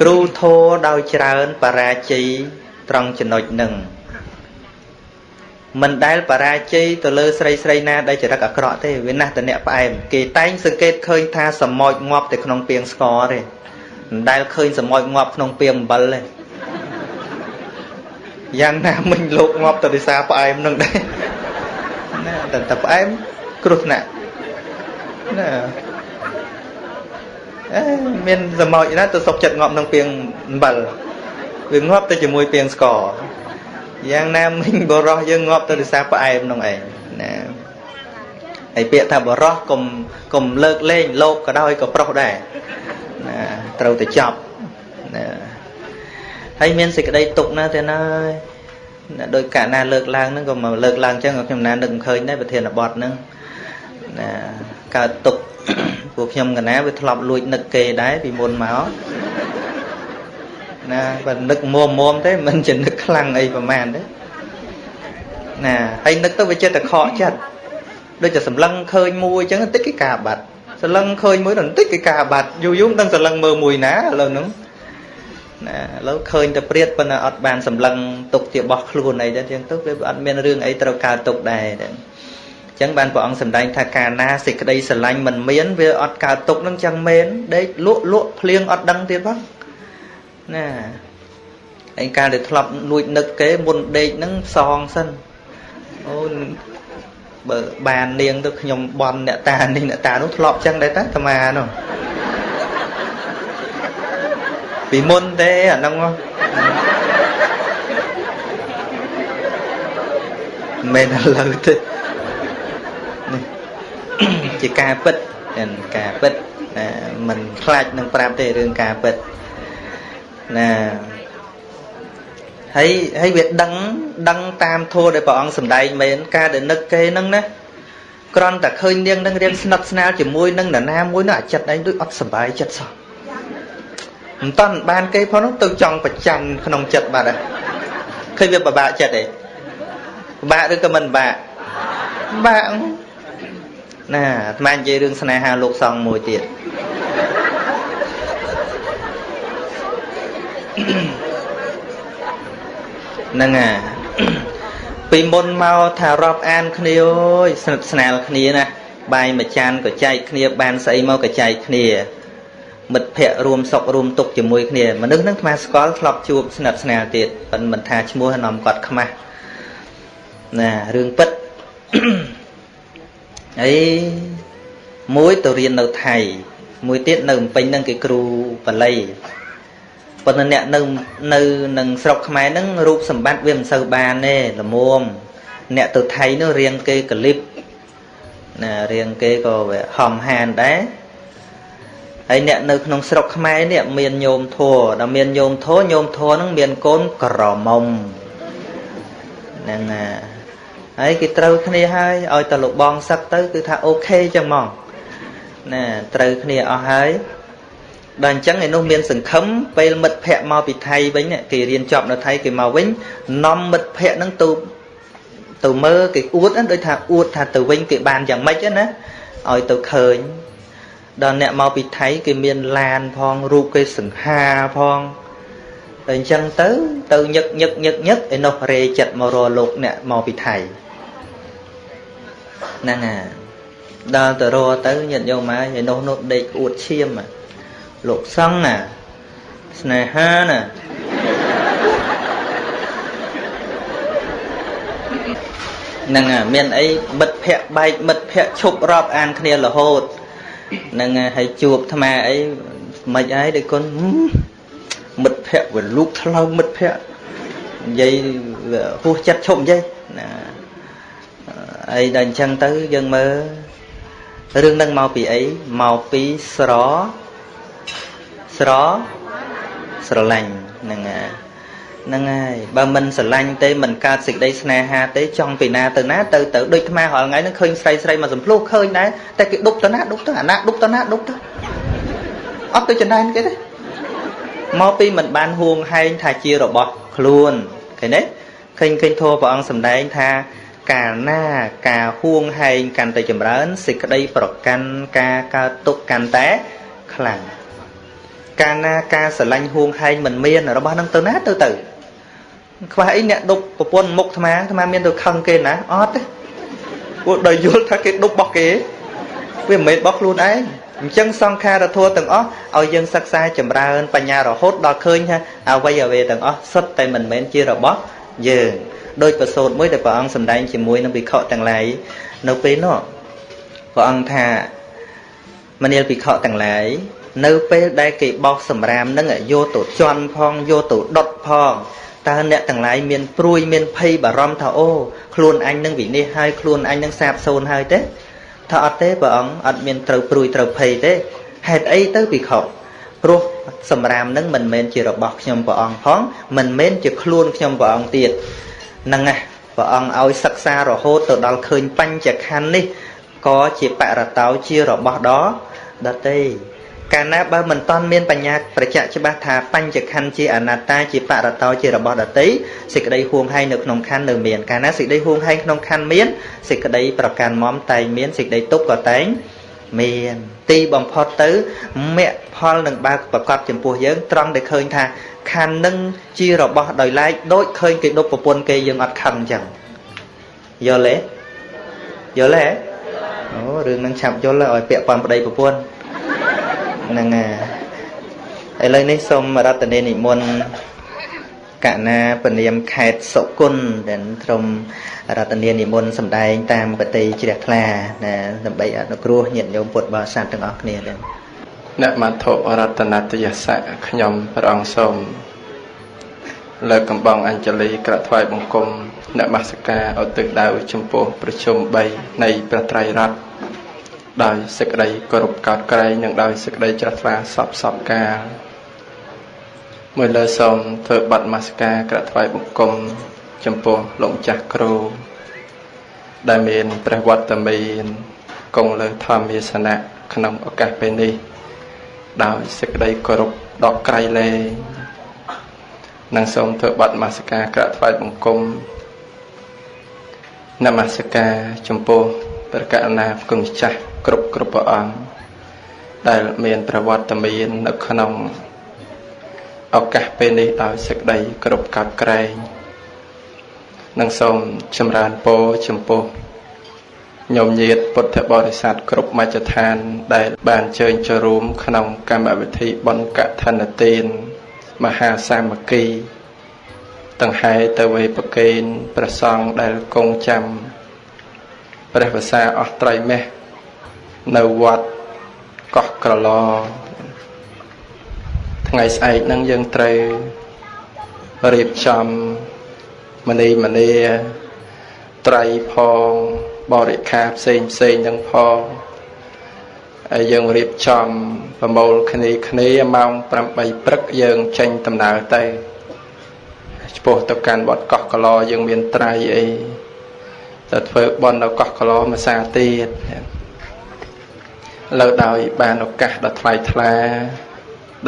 គ្រូធោដោយច្រើនបរាជ័យត្រង់ចំណុចនឹងមិនដែលបរាជ័យទៅលើស្រីស្រីណាដែលចរិតអាក្រក់ទេវាណាស់តអ្នកផ្អែមគេតែងសង្កេតឃើញថាសមោចងាប់តែក្នុងពាងស្ករទេមិនដែលឃើញសមោចងាប់ក្នុងពាងអំបិលទេយ៉ាងណាមិញលោកងាប់ទៅដោយសារផ្អែមនឹងដែរណាតែតែផ្អែមគ្រោះថ្នាក់ណាអេ មានសមោចណាទៅសុកចិត្តងាប់ក្នុងពាងអំបិលវាងាប់ទៅជាមួយពាងស្ករយ៉ាងណាមិញបរោះយើងងាប់ទៅដោយសារផ្អែមនោះឯងណាហើយពាក្យថាបរោះកុំកុំលើកលែងលោកក៏ដោយក៏ប្រុសដែរណាត្រូវតែចប់ណាហើយមានសេចក្តីទុកណាទេណាដោយកាលណាលើកឡើងហ្នឹងក៏មកលើកឡើងចឹងខ្ញុំណានឹកមិនឃើញដែរប្រធានបទហ្នឹងណាកើតទុក ពួកខ្ញុំកណាវាធ្លាប់លួចនឹកគេដែរពីមុនមកណាបើនឹកមុំមុំទេមិនជានឹកខ្លាំងអីប្រហែលទេណាហើយនឹកទៅវាចិត្តតែខកចិត្តដូចតែសម្លឹងឃើញមួយអញ្ចឹងតិចគេការបាត់សម្លឹងឃើញមួយដល់បន្តិចគេការបាត់យូរយូរមិនដឹងសម្លឹងមើលមួយណាឥឡូវហ្នឹងណាឥឡូវឃើញតែព្រាតប៉ុន្តែអត់បានសម្លឹងទុកជាបោះខ្លួនអីទេទាំងទៅវាអត់មានរឿងអីត្រូវកើតទុកដែរអញ្ចឹងបានព្រះអង្គសម្ដែងថាកាលណាសេចក្តីស្រឡាញ់មិនមានវាអត់កើតទុកនឹងចឹងមែនដេកលក់លក់ភ្លៀងអត់ដឹងទៀតផងណាឯកាលដែលធ្លាប់លួចនឹកគេមុនដេកហ្នឹងផ្សងសិនអូបើបាននាងទៅខ្ញុំបន់អ្នកតានេះអ្នកតានោះធ្លាប់ចឹងដែរតាអាត្មានោះពីមុនទេអាហ្នឹងមិនឥឡូវទេនេះ ជាការពិតការពិតមិនខ្លាចនឹងប្រាប់ទេរឿងការពិតណាហើយហើយវាដឹងដឹងតាមធัวដែលព្រះអង្គសម្ដែងមែនការដែលនឹកគេហ្នឹងណាគ្រាន់តែឃើញនាងនឹងរៀនស្និទ្ធស្នាលជាមួយនឹងនរណាមួយនោះអាចិត្តឯងដូចអត់សុបាយចិត្តសោះមិនតាន់បានគេផងនោះទៅចង់ប្រច័ណ្ឌក្នុងចិត្តបាត់ហើយឃើញវាពិបាកចិត្តឯងពិបាកឬក៏មិនពិបាកពិបាក ណាអាត្មានិយាយរឿងស្នេហាលោកសង្ឃមួយទៀតហ្នឹងអាពីមុនមកថារាប់អានគ្នាអើយស្និទ្ធស្នាលគ្នាណាបាយមួយចានក៏ចែកគ្នាបានស្អីមកក៏ចែកគ្នាមិត្តភ័ក្តិរួមសុខរួមទុក្ខជាមួយគ្នាមនុស្សហ្នឹងថ្មស្គាល់ធ្លាប់ជួបស្និទ្ធស្នាលទៀតប៉ុន្តែមិនថាឈ្មោះនាំគាត់ខ្មាស់ណារឿងពិត អីមួយទៅរៀននៅថៃមួយទៀតនៅភ្នំពេញហ្នឹងគេគ្រូបល័យប៉ុន្តែអ្នកនៅនៅនឹងស្រុកខ្មែរហ្នឹងរូបសម្បត្តិវាមិនសូវបានទេល្មមអ្នកទៅថៃនោះរៀងគេកលិបណារៀងគេក៏វាហំហានដែរហើយអ្នកនៅក្នុងស្រុកខ្មែរនេះមានញោមធัวដល់មានញោមធัวញោមធัวហ្នឹងមានកូនក្រមុំហ្នឹងណា ហើយគេត្រូវគ្នាហើយឲ្យតលបងសឹកទៅគឺថាអូខេចឹងហ្មងណាត្រូវគ្នាអស់ហើយដល់អញ្ចឹងឯនោះមានសង្ឃឹមពេលមិត្តភ័ក្តិមកពីថៃវិញគេរៀនចប់នៅថៃគេមកវិញនាំមិត្តភ័ក្តិហ្នឹងទៅទៅមើលគេអួតដូចថាអួតថាទៅវិញគេបានយ៉ាងម៉េចណាឲ្យទៅឃើញដល់អ្នកមកពីថៃគេមានឡានផងរូបគេសង្ហាផងតែអញ្ចឹងទៅទៅញឹកញឹកញឹកញឹកឯនោះរេចិត្តមករលោកអ្នកមកពីថៃ ហ្នឹងហើយដល់ទៅរទៅញាតិញោមមកឯនោះនោះដេកអួតឈាមលោកសង្ឃណាស្នេហាណាហ្នឹងមានអីមិត្តភ័ក្ដិបែកមិត្តភ័ក្ដិឈប់រាប់អានគ្នារហូតហ្នឹងហើយជួបអាត្មាអីមិនអីដូចគុណមិត្តភ័ក្ដិវាលូកថ្លើមមិត្តភ័ក្ដិនិយាយហួសចិត្តឈប់និយាយណា អីដល់អញ្ចឹងទៅយើងមើលរឿងនឹងមកពីអីមកពីស្រស្រស្រឡាញ់ហ្នឹងហើយហ្នឹងហើយបើមិនស្រឡាញ់ទេមិនកើតសេចក្តីស្នេហាទេចង់ពីណាទៅណាទៅទៅដូចថ្មរាល់ថ្ងៃហ្នឹងឃើញស្រីស្រីមកសំភ្លោះឃើញដែរតែគេដប់ទៅណាដប់ទៅអាណាដប់ទៅណាដប់ទៅអត់ទៅចំណែនគេទេមកពីមិនបានហួងហែងថាជារបស់ខ្លួនឃើញទេឃើញឃើញធម៌ព្រះអង្គសម្ដែងថា កាលណាការហួងហែងកាន់តែចម្រើនសេចក្តីប្រកាន់ការកើតទុកកាន់តែខ្លាំងកាលណាការស្រឡាញ់ហួងហែងមិនមានរបស់នឹងទៅណាទៅទៅខ្វះអីអ្នកដប់ប្រពន្ធមុខអាត្មាអាត្មាមានទៅខឹងគេណាអត់ទេពួកដោយយល់ថាគេដប់របស់គេវាមិនមែនរបស់ខ្លួនឯងអញ្ចឹងសង្ខារធัวទាំងអស់ឲ្យយើងសិក្សាចម្រើនបញ្ញារហូតដល់ឃើញថាអវ័យអវេទាំងអស់សុទ្ធតែមិនមែនជារបស់យើង ដោយប្រសូតមួយដែលព្រះអង្គសម្ដែងជាមួយនឹងវិខទាំងឡាយនៅពេលនោះព្រះអង្គថាមនាលភិក្ខុទាំងឡាយនៅពេលដែលគេបោះសម្រាមនឹងយកទៅជន់ផងយកទៅដុតផងតើអ្នកទាំងឡាយមានព្រួយមានភ័យបារម្ភថាអូខ្លួនអញនឹងវិនិច្ឆ័យហើយខ្លួនអញនឹងសាបសូន្យហើយទេថាអត់ទេព្រះអង្គអត់មានត្រូវព្រួយត្រូវភ័យទេហេតុអីទៅភិក្ខុព្រោះសម្រាមនឹងមិនមែនជារបស់ខ្ញុំព្រះអង្គផងមិនមែនជាខ្លួនខ្ញុំព្រះអង្គទៀតហ្នឹងណាព្រះអង្គឲ្យសិក្សារហូតទៅដល់ឃើញបញ្ចខណ្ឌនេះក៏ជាបរតោជារបស់ដ៏ដតីកាលណាបើមិនតាន់មានបញ្ញាប្រជ្ជៈច្បាស់ថាបញ្ចខណ្ឌជាអនត្តាជាបរតោជារបស់ដតីសេចក្តីហួងហែងនៅក្នុងខណ្ឌនៅមានកាលណាសេចក្តីហួងហែងក្នុងខណ្ឌមានសេចក្តីប្រកាន់មមតែងមានសេចក្តីទុកក៏តែង មានទីបំផុតទៅមគ្គផលនឹងបើប្រកាសចំពោះយើងត្រង់ដែលឃើញថាខណ្ឌនឹងជារបស់ដោយឡែកដូចឃើញគេដប់ប្រពន្ធគេយើងអត់ខឹងអញ្ចឹងយល់ទេយល់ទេអូរឿងនឹងឆាប់យល់ឲ្យពាក់ព័ន្ធប្តីប្រពន្ធហ្នឹងហើយឥឡូវនេះសូមរតនានិមន្តកណាពនាមខេត្តសុគន្ធដែលត្រឹម រតនានិមន្តសម្ដែងតាមបតីជ្រះថ្លាណាដើម្បីអនុគ្រោះញាតិញោមពុទ្ធបរិស័ទទាំងអស់គ្នាដែរអ្នកមត្ថុរតនតយស័កខ្ញុំព្រះអង្គសូមលើកកំបងអញ្ជលីក្រាក់ថ្វាយបង្គំនមស្ការឧទ្ទិសដៅចំពោះប្រជុំ3នៃព្រះត្រៃរតន៍ដោយសេចក្តីគោរពកោតក្រែងនិងដោយសេចក្តីជ្រះថ្លាសពសពកាលមួយលើសូមធ្វើបទនមស្ការក្រាក់ថ្វាយបង្គំ ចំពោះលោកម្ចាស់គ្រូដែលមានព្រះវត្តមានគង់លើធម្មាសនៈក្នុងឱកាសពេលនេះ ដោយសេចក្តីគោរពដ៏ក្រៃលែងនិងសូមធ្វើបទនមស្ការក្រាក់ថ្វាយបង្គំនមស្ការចំពោះព្រះករុណាគុណម្ចាស់គ្រប់គ្រប់ព្រះអង្គដែលមានប្រវត្តិមាននៅក្នុងឱកាសពេលនេះដោយសេចក្តីគ្រប់កាប់ក្រែង និងសូមចម្រើនពរចំពោះញោមញាតពុទ្ធបរិស័ទគ្រប់មជ្ឈដ្ឋាន ដែលបានជើញចូលរួម ក្នុងកម្មវិធីបុណ្យកឋិនទាន មហាសាមគ្គីតង្ហែទៅវេប្រកេនព្រះសង្ឃដែលគង់ចាំព្រះភាសាអស់ត្រៃមេះនៅវត្តកោះក្រឡថ្ងៃស្អែកហ្នឹងយើងត្រូវរៀបចំ មនីមនីត្រៃផងបរិខាផ្សេងផ្សេងទាំងផងហើយយើងរៀបចំប្រមូលគ្នាគ្នាម៉ោង8ព្រឹកយើងចេញដំណើរទៅឆ្ពោះទៅកាន់វត្តកោះកឡយើងមានត្រៃអីទៅធ្វើបន់នៅកោះកឡមួយសាទៀតលើដោយបានឱកាសដ៏ថ្លៃថ្លា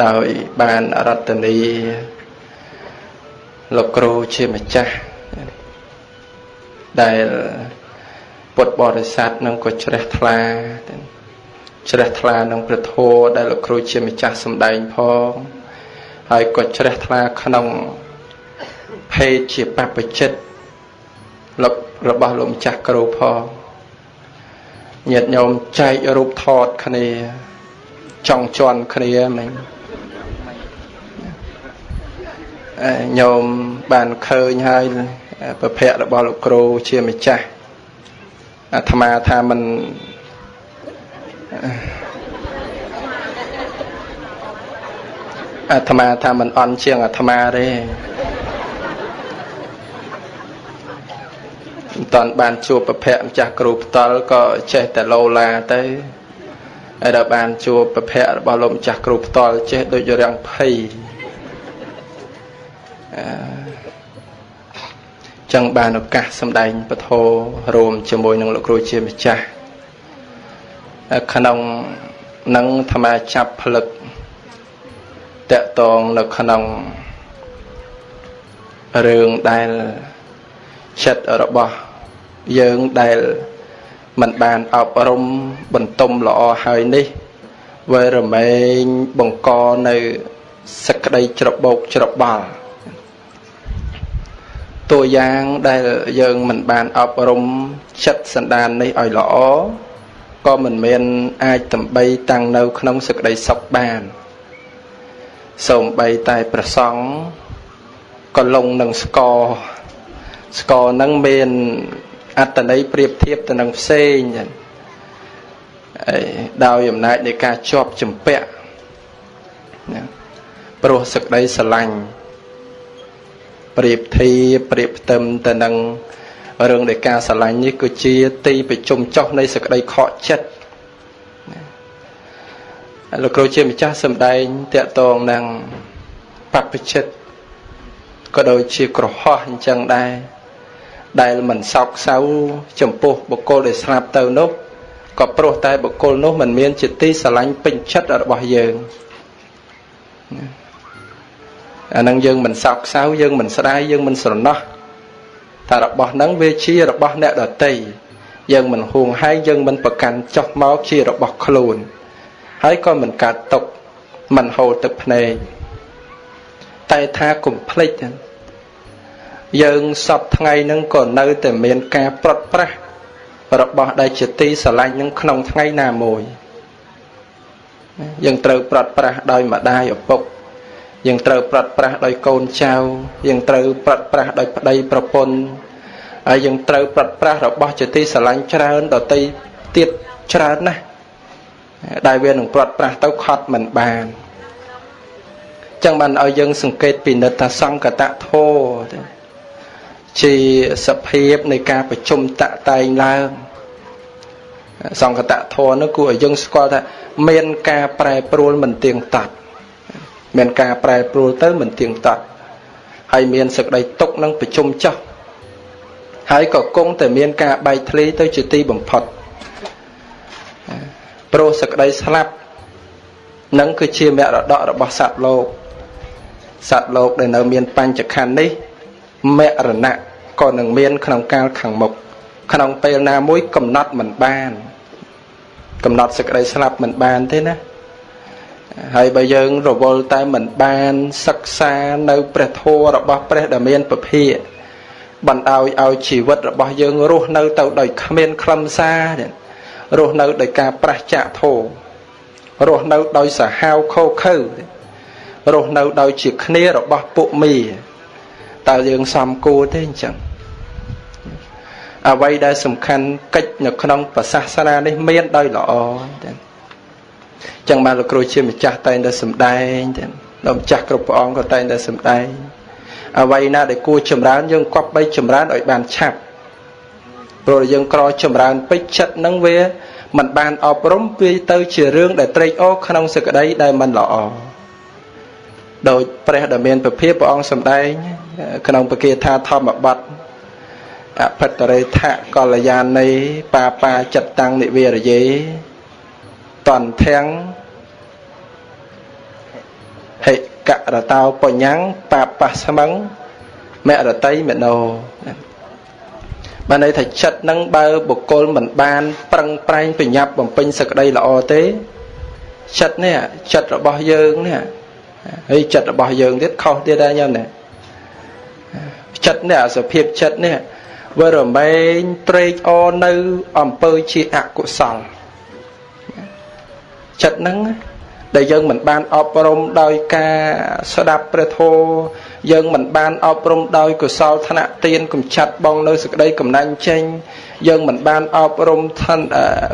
ដោយបានរតនីលោកគ្រូជាម្ចាស់ ដែលពុទ្ធបរិស័ទនឹងក៏ជ្រះថ្លាជ្រះថ្លានឹងព្រះធម៌ដែលលោកគ្រូជាម្ចាស់សម្ដែងផងហើយក៏ជ្រះថ្លាក្នុងភេទជាបព្វជិតលោករបស់លោកម្ចាស់គ្រូផងញាតិញោមចែករូបថតគ្នាចង់ជន់គ្នាមិញញោមបានឃើញហើយ ប្រភពរបស់លោកគ្រូជាម្ចាស់អាត្មាថាមិនអាត្មាថាមិនអន់ជាងអាត្មាទេមិនតាន់បានជួបប្រភពម្ចាស់គ្រូផ្ទាល់ក៏ចេះតែលោឡាទៅហើយដល់បានជួបប្រភពរបស់លោកម្ចាស់គ្រូផ្ទាល់ចេះដូចរាំងភ័យអឺ ចឹងបានឱកាសសម្ដែងពធរួមជាមួយនឹងលោកគ្រូជាម្ចាស់ក្នុងនឹងអាត្មាចាប់ផ្លឹកតកតងនៅក្នុងរឿងដែលចិត្តរបស់យើងដែលមិនបានអប់រំបន្ទុំល្អហើយនេះវេរមែងបង្កនៅសក្តីច្របោកច្របល់ តួយ៉ាងដែលយើងមិនបានអប់រំចិត្តសន្តាននេះឲ្យល្អក៏មិនមានអាចតំបីតាំងនៅក្នុងសក្តីសុខបានសូម្បីតែប្រសង់ក៏លងនឹងស្គរស្គរនឹងមានអត្តន័យប្រៀបធៀបទៅនឹងផ្សេងចឹងដោយអំណាចនៃការជាប់ចម្ពាក់ណាព្រោះសក្តីស្រឡាញ់ ប្រៀបធៀបប្រៀបផ្ទឹមទៅនឹងរឿងនៃការស្រឡាញ់នេះគឺជាទីប្រជុំចុះនៃសក្តីខកចិត្តលោកគ្រូជាម្ចាស់សម្ដែងតកតងនឹងបព្វជិតក៏ដូចជាក្រហោះអញ្ចឹងដែរដែលមិនសោកសៅចំពោះបុគ្គលដែលស្លាប់ទៅនោះក៏ព្រោះតែបុគ្គលនោះមិនមានជាទីស្រឡាញ់ពេញចិត្តរបស់យើង អានឹងយើងមិនសោកសៅយើងមិនស្ដាយយើងមិនស្រណោះតែរបស់ហ្នឹងវាជារបស់អ្នកដតីយើងមិនហួងហែងយើងមិនប្រកាន់ចោះមកជារបស់ខ្លួន ហើយក៏មិនកាត់ຕົកមិនហូរទឹកភ្នែកតែថាកុំភ្លេចយើងសពថ្ងៃហ្នឹងក៏នៅតែមានការប្រត់ប្រាស់របស់ដែលជាទីស្រឡាញ់នឹងក្នុងថ្ងៃណាមួយយើងត្រូវប្រត់ប្រាស់ដោយម្ដាយឪពុក យើងត្រូវប្រត់ប្រាស់ដោយកូនចៅយើងត្រូវប្រត់ប្រាស់ដោយប្តីប្រពន្ធហើយយើងត្រូវប្រត់ប្រាស់របស់ជាទីស្រឡាញ់ច្រើនដតីទៀតច្រើនណាស់ដែលវានឹងប្រត់ប្រាស់ទៅខត់មិនបានចឹងបានឲ្យយើងសង្កេតពិនិត្យថាសង្កតធោជាសភាពនៃការប្រជុំតតែងឡើងសង្កតធម៌នោះគួរឲ្យយើងស្គាល់ថាមានការប្រែប្រួលមិនទៀងទាត់ មានការប្រែប្រួលទៅមិនទៀងទាត់ហើយមានសក្តីទុកនឹងប្រជុំចោះហើយក៏គង់តែមានការបែកធ្លាយទៅជាទីបំផុតព្រោះសក្តីស្លាប់នឹងគឺជាមរតករបស់សត្វលោកសត្វលោកដែលនៅមានបញ្ចខណ្ឌនេះមរណៈក៏នឹងមានក្នុងកាលខាងមុខក្នុងពេលណាមួយកំណត់មិនបាន កំណត់សេចក្តីស្លាប់មិនបានទេណា ហើយបើយើងរវល់តែមិនបានសិក្សានៅព្រះធម៌របស់ព្រះដែលមានពភាបណ្ដោយឲ្យជីវិតរបស់យើងរស់នៅទៅដោយគ្មានខ្លឹមសាររស់នៅដោយការប្រះចាកធម៌រស់នៅដោយសាហាវខោខើរស់នៅដោយជាគ្នារបស់ពួកមីតើយើងសំគួរទេអញ្ចឹងអ្វីដែលសំខាន់កិច្ចនៅក្នុងប្រសាសនានេះមានដោយល្អទេ ចឹងបានលោកគ្រូជាម្ចាស់តែងតែសំដែងទេលោកម្ចាស់គ្រប់ព្រះអង្គក៏តែងតែសំដែងអ្វីណាដែលគួរចម្រើនយើងគប់បីចម្រើនឲ្យបានឆាប់ព្រោះយើងក្រចម្រើនពេចចិត្តនឹងវាมันបានអប់រំវាទៅជារឿងដែលត្រេកអរក្នុងសក្តីដែលมันល្អដោយព្រះដែលមានពភាព្រះអង្គសម្ដែងក្នុងពគាថាធម្មបទអភិតរេថកល្យានីបាបាចិត្តតាំងនិវេរយេ តន្ធាំងហិករតោបញ្ញាំងបាបស្មឹងមរតីមនោបានន័យថាចិត្តនឹងបើបុគ្គលមិនបាន ប្រឹងប្រែងប្រញាប់បំពេញសក្តីល្អទេចិត្តនេះចិត្តរបស់យើងនេះហើយចិត្តរបស់យើងទៀតខុសទៀតដែរញោមណាចិត្តនេះអាសភាពចិត្តនេះវារមែងត្រេកអរនៅអំពើជាអកុសល ចិត្តហ្នឹងដែលយើងមិនបានអប់រំដោយការស្ដាប់ព្រះធម៌យើងមិនបានអប់រំដោយកុសលធនៈទានកំចាត់បងនៅសេចក្តីកំណាញ់ចេញយើងមិនបានអប់រំឋាន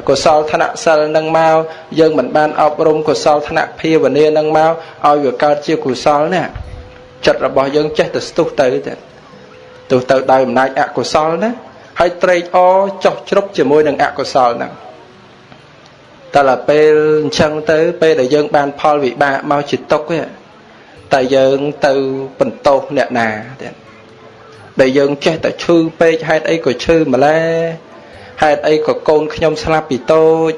កុសលធនៈសិលនឹងមកយើងមិនបានអប់រំកុសលធនៈភាវនានឹងមកឲ្យវាកើតជាកុសលនេះចិត្តរបស់យើងចេះតែស្ទុះទៅទៅទៅដោយអំណាចអកុសលណាហើយត្រេកអរចោះជ្រប់ជាមួយនឹងអកុសលហ្នឹង តែដល់ពេលអញ្ចឹងទៅ ពេលដែលយើង បាន ផលវិបាកមកជាទុកតែយើងទៅបន្ទោសអ្នកណាទៀតដែលយើងចេះតែឈឺពេកហេតុអីក៏ឈឺម្លេះហេតុអីក៏កូនខ្ញុំស្លាប់ពីតូច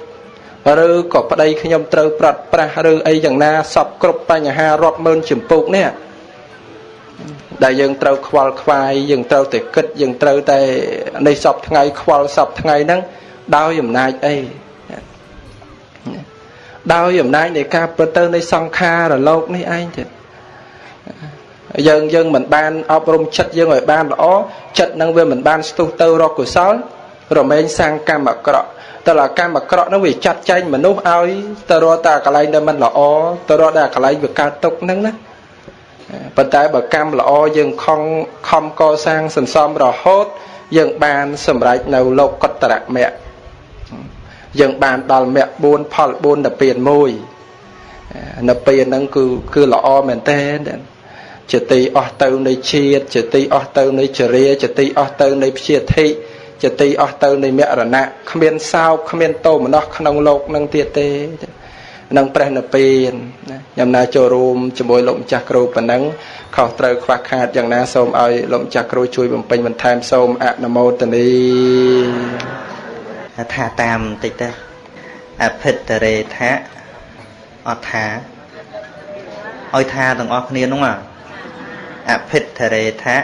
ឬក៏ប្តីខ្ញុំត្រូវប្រាត់ប្រាស់ឬអីយ៉ាងណាសពគ្រប់បញ្ហារាប់ម៉ឺនចម្ពោះនេះដែលយើងត្រូវខ្វល់ខ្វាយយើងត្រូវតែគិតយើងត្រូវតែនៃសពថ្ងៃខ្វល់សពថ្ងៃហ្នឹងដោយអំណាចអី ដោយអំណាចនៃការពិតទៅនៃសង្ខារលោកនេះឯងទៀតយើងយើងមិនបានអប់រំចិត្តយើងឲ្យបានល្អចិត្តនឹងវាមិនបានស្ទុះទៅរកកុសលរមែងសាងកម្មអាក្រក់តើកម្មអាក្រក់នោះវាចាត់ចែងមនុស្សឲ្យទៅរកតែកន្លែងដែលមិនល្អទៅរកតែកន្លែងវាកើតទុកហ្នឹងណាប៉ុន្តែបើកម្មល្អយើងខំខំកសាងសន្សំរហូត យើងបានសម្រេចនៅលោកកតរៈមគ្គ យើងបានដល់មគ្គ4ផល4ដល់ពៀន1នៅពេលហ្នឹងគឺគឺល្អមែនតើជាទីអស់ទៅនៃជាតិជាទីអស់ទៅនៃចរិយាជាទីអស់ទៅនៃព្យាធិជាទីអស់ទៅនៃមរណៈគ្មានសោកគ្មានតោមនស្សក្នុងលោកនឹងទៀតទេនឹងព្រះនិព្វានញ៉ាំណាចូលរួមជាមួយលោកម្ចាស់គ្រូប៉ុណ្ណឹងខុសត្រូវខ្វះខាតយ៉ាងណាសូមឲ្យលោកម្ចាស់គ្រូជួយបំពេញបន្ថែមសូមអនុមោទនី ថាតាមបន្តិចទៅអភិតរេថាអត់ថាឲ្យថាទាំងអស់គ្នានោះអភិតរេថា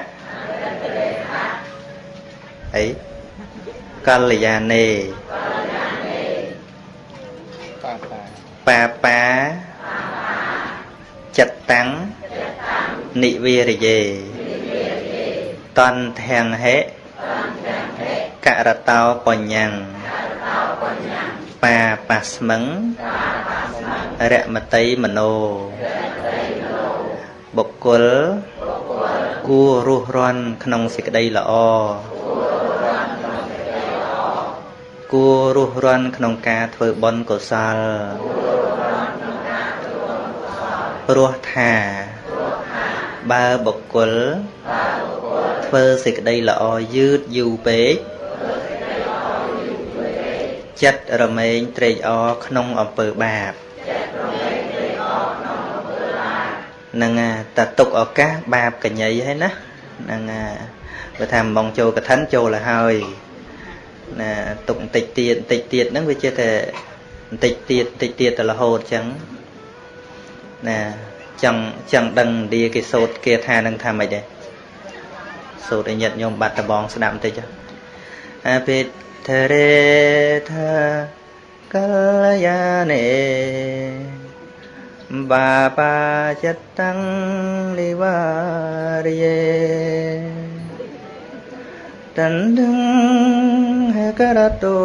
អីកល្យាណេបាបាចិត្តតាំងនិវិរិយេតន្ធាំងហេ ករតោបញ្ញੰបាបាស្មឹងរមតីមโนបុគ្គលគួររស់រាន់ក្នុងសេចក្តីល្អគួររស់រាន់ក្នុងការធ្វើបុណ្យកុសលព្រោះថា បើបុគ្គលធ្វើសេចក្តីល្អយឺតយូរពេកចិត្តរមែងត្រេកអរក្នុងអំពើបាបនឹងតតុកឱកាសបាបកញ្ញៃហើយណានឹងបើថាមកចូលកឋិនចូលទៅហើយណាទុកបន្តិចទៀតបន្តិចទៀតហ្នឹងវាជាតែបន្តិចទៀតបន្តិចទៀតទៅរហូតអញ្ចឹងណា ចង់ចង់ដឹងឥណ្ឌាគេសូត្រគេថានឹងថាម៉េចដែរសូត្រឲ្យញាតញោមបាត់ដបងស្ដាប់បន្តិចអាពេធរេថាកល្យាណេបាបាចិត្តតាំងនិវារិយេតណ្ដឹងហេករតោ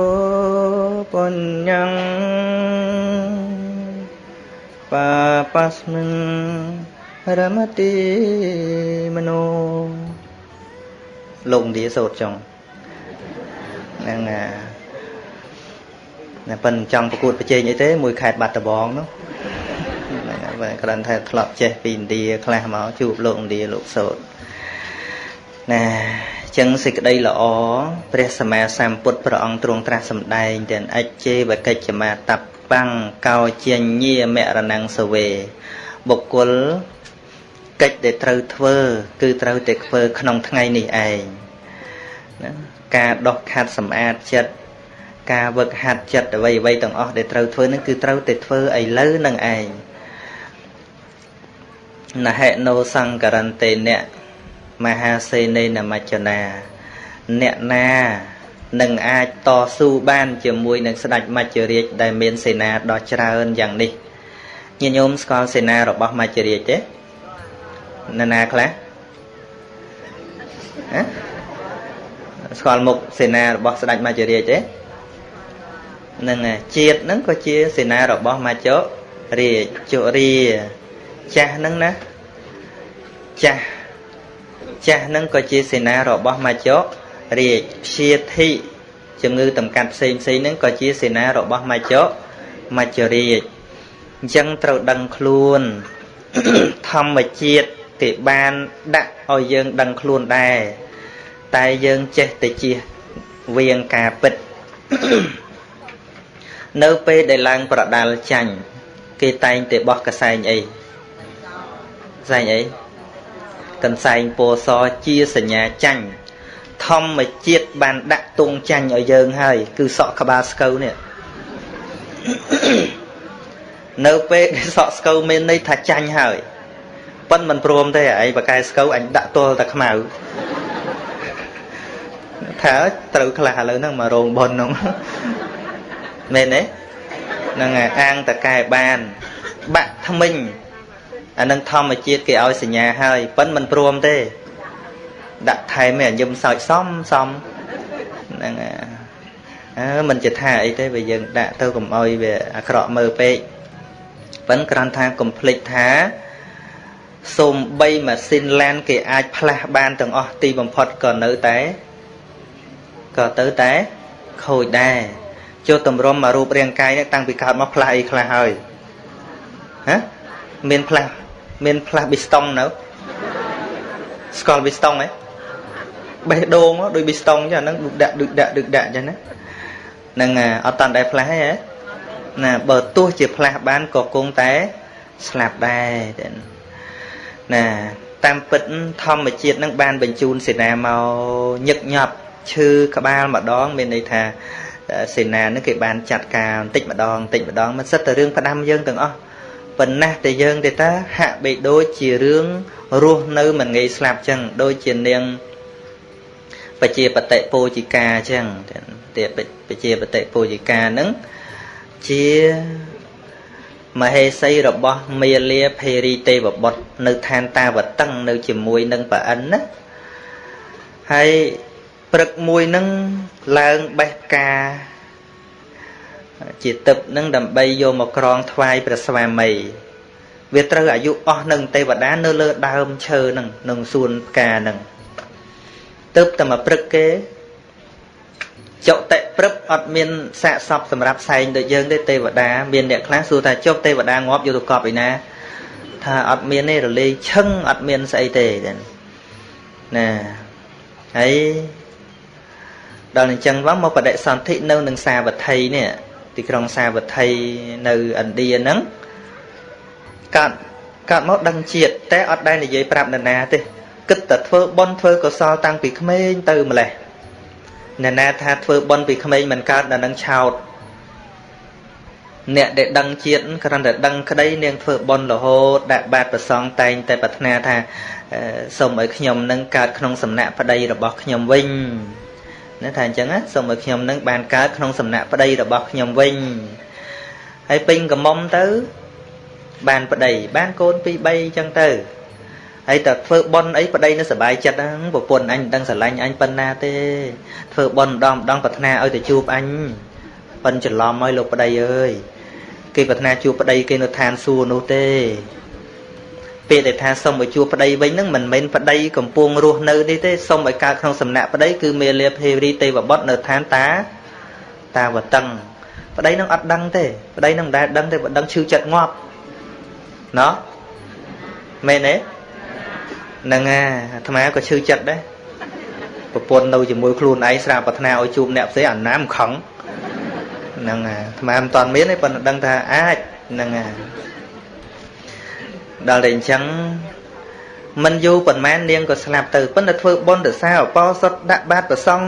បញ្ញੰ បាបាស្មិងរមតិមនោលោកឥណ្ឌាសូត្រចុងហ្នឹងណាណាប៉ិនចង់ប្រកួតប្រជែងអីទេ មួយខេត្តបាត់ដំបងនោះហ្នឹងហើយគ្រាន់តែធ្លាប់ចេះពីឥណ្ឌាខ្លះមកជួបលោកឥណ្ឌាលោកសូត្រណាចឹងសេចក្តីល្អព្រះសម្មាសម្ពុទ្ធព្រះអង្គទ្រង់ត្រាស់សម្ដែងទាំងអច្ចេវកិច្ចមាតបាំ ងកោជាញាមរណងសវេបុគ្គលកិច្ចដែលត្រូវធ្វើ គឺត្រូវតែធ្វើក្នុងថ្ងៃនេះឯងណាការដោះខាត់សម្អាតចិត្តការវឹកហាត់ចិត្តអ្វីអ្វីទាំងអស់ដែលត្រូវធ្វើនឹងគឺត្រូវតែធ្វើឥឡូវនឹងឯងណហេណោសង្ករន្តេអ្នកមហាសេនេនមច្ចនាអ្នកណា នឹងអាចតស៊ូបានជាមួយនឹងស្ដេចមច្ចរាជដែលមានសេនាដ៏ច្រើនយ៉ាងនេះញាតិញោមស្គាល់សេនារបស់មច្ចរាជទេនរណាខ្លះហ៎ស្គាល់មុខសេនារបស់ស្ដេចមច្ចរាជទេនឹងជាតិហ្នឹងក៏ជាសេនារបស់មច្ចរាជជរាចាស់ហ្នឹងណាចាស់ចាស់ហ្នឹងក៏ជាសេនារបស់មច្ចរាជ ព្យាធិជំងឺតម្កាត់ផ្សេងផ្សេងហ្នឹងក៏ជាសេនារបស់មច្ចមច្ចរាជអញ្ចឹងត្រូវដឹងខ្លួនធម្មជាតិគេបានដាក់ឲ្យយើងដឹងខ្លួនដែរតែយើងចេះតែជៀសវៀងការពិតនៅពេលដែលឡើងប្រដាល់ចាញ់គេតែងតែបោះកសែងអីកសែងអីកន្សែងពណ៌សជាសញ្ញាចាញ់ ធម្មជាតិបានដាក់ទងចាញ់ឲ្យយើងហើយគឺសក់ក្បាលស្កូវនេះនៅពេលដែលសក់ស្កូវមានន័យថាចាញ់ហើយប៉ិនមិនព្រមទេឯងបកែស្កូវអញដាក់ទល់តែខ្មៅថាត្រូវខ្លះឥឡូវហ្នឹងមករោងប៉ុនហ្នឹងមែនទេហ្នឹងហើយអាងតកែបាន បាក់ថ្មិញអានឹងធម្មជាតិគេឲ្យសញ្ញាហើយប៉ិនមិនព្រមទេ ដាក់ថែមឲ្យញឹមសើចសំសំហ្នឹងហើយអើមិនជាថាអីទេបើយើងដាក់ទៅកុំឲ្យវាអាក្រក់មើលពេកប៉ិនគ្រាន់ថាកុំភ្លេចថាសូមបីម៉ាស៊ីនឡានគេអាចផ្លាស់បានទាំងអស់ទីបំផុតក៏នៅតែក៏ទៅតែខូចដែរចូលតម្រុំមករូបរាងកាយនេះតាំងពីកើតមកផ្លាស់អីខ្លះហើយហ៎មានផ្លាស់មានផ្លាស់ប៊ីស្តុងនៅស្គាល់ប៊ីស្តុងហ៎ បេះដូងដូចប៊ីស្តុងចឹងហ្នឹងដឹកដាក់ដឹកដាក់ដឹកដាក់ចឹងណាហ្នឹងអត់តាន់ដែរផ្លាស់ទេហ៎ណាបើទោះជាផ្លាស់បានក៏គង់តែស្លាប់ដែរណាតាមពិតធម្មជាតិនឹងបានបញ្ជូនសេនាមកញឹកញាប់ឈឺក្បាលម្ដង មានន័យថាសេនានឹងគេបានចាត់ការបន្តិចម្ដងបន្តិចម្ដងមិនសិតតែរឿងផ្ដាំយើងទាំងអស់ប៉ុណ្ណាតែយើងទេតាហាក់បីដូចជារឿងរស់នៅមិនងាយស្លាប់ចឹងដូចជានាង បជាបតិពោជិកាចឹងតែបជាបតិពោជិកានឹងជាមហេសីរបស់មាលាភេរីទេវបុត្រនៅឋានតាវតឹងនៅជាមួយនឹងប្រអិនណាហើយព្រឹកមួយនឹងឡើងបេះផ្កាជាទឹកនឹងដើម្បីយកមកក្រងថ្វាយព្រះស្វាមីវាត្រូវអាយុអស់នឹងទេវតានៅលើដើមឈើនឹងនឹងសួនផ្កានឹង ទៅតែមកព្រឹកគេចុតិព្រឹបអត់មានសាកសពសម្រាប់ផ្សែងដូចយើងទេទេវតាមានអ្នកខ្លះសួរថាចុះទេវតាងាប់យកទៅកប់ឯណាថាអត់មានទេរលេងឈឹងអត់មានស្អីទេណាហើយដល់អញ្ចឹងមកមកបដិសន្ធិនៅនឹងសាវត្ថីនេះទីក្រុងសាវត្ថីនៅឥណ្ឌាហ្នឹងកើតកើតមកដឹងជាតិតែអត់ដែលនិយាយប្រាប់នរណាទេ គិតតែធ្វើបន់ធ្វើកុសលតាំងពីក្មេងទៅម្លេះអ្នកណាថាធ្វើបន់ពីក្មេងមិនកើតដល់នឹងឆោតអ្នកដែលដឹងជាតិគ្រាន់តែដឹងក្តីនាងធ្វើបន់រហូតដាក់បាតប្រសងតែងតែប្រាថ្នាថាសូមឲ្យខ្ញុំនឹងកើតក្នុងសំណាក់ប្តីរបស់ខ្ញុំវិញណាថាអញ្ចឹងណាសូមឲ្យខ្ញុំនឹងបានកើតក្នុងសំណាក់ប្តីរបស់ខ្ញុំវិញហើយពេញកំមុំទៅបានប្តីបានកូន2 3អញ្ចឹងទៅ ហើយតែធ្វើបន់អីប្តីនៅសុបាយចិត្តហ្នឹងប្រពន្ធអញមិនដឹងស្រឡាញ់អញប៉ុណ្ណាទេធ្វើបន់ម្ដងម្ដងប្រាថ្នាឲ្យទៅជួបអញប៉ិនច្រឡំហើយលោកប្តីអើយគេប្រាថ្នាជួបប្តីគេនៅឋានសួគ៌នោះទេពេលដែលថាសុំឲ្យជួបប្តីវិញហ្នឹងមិនមែនប្តីកំពុងរស់នៅនេះទេសុំឲ្យកើតក្នុងសំណាក់ប្តីគឺមេលាភេរីទេវបុត្រនៅឋានតាតាវតឹងប្តីនឹងអត់ដឹងទេប្តីនឹងមិនដែលដឹងទេបើដឹងឈឺចិត្តងាប់ណោះមែនទេ ហ្នឹងអាអាត្មាក៏ឈឺចិត្តដែរប្រពន្ធនៅជាមួយខ្លួនឯងស្រាប់ប្រាថ្នាឲ្យជួបអ្នកផ្សេងអាណាមខឹងហ្នឹងអាអាត្មាមិនតាន់មានទេប៉ុន្តែដឹងថាអាចហ្នឹងអាដល់តែអញ្ចឹងមិនយូរប៉ុន្មាននាងក៏ស្លាប់ទៅប៉ុន្តែធ្វើបុណ្យទៅសារអបសុតដាក់បាតប្រសង់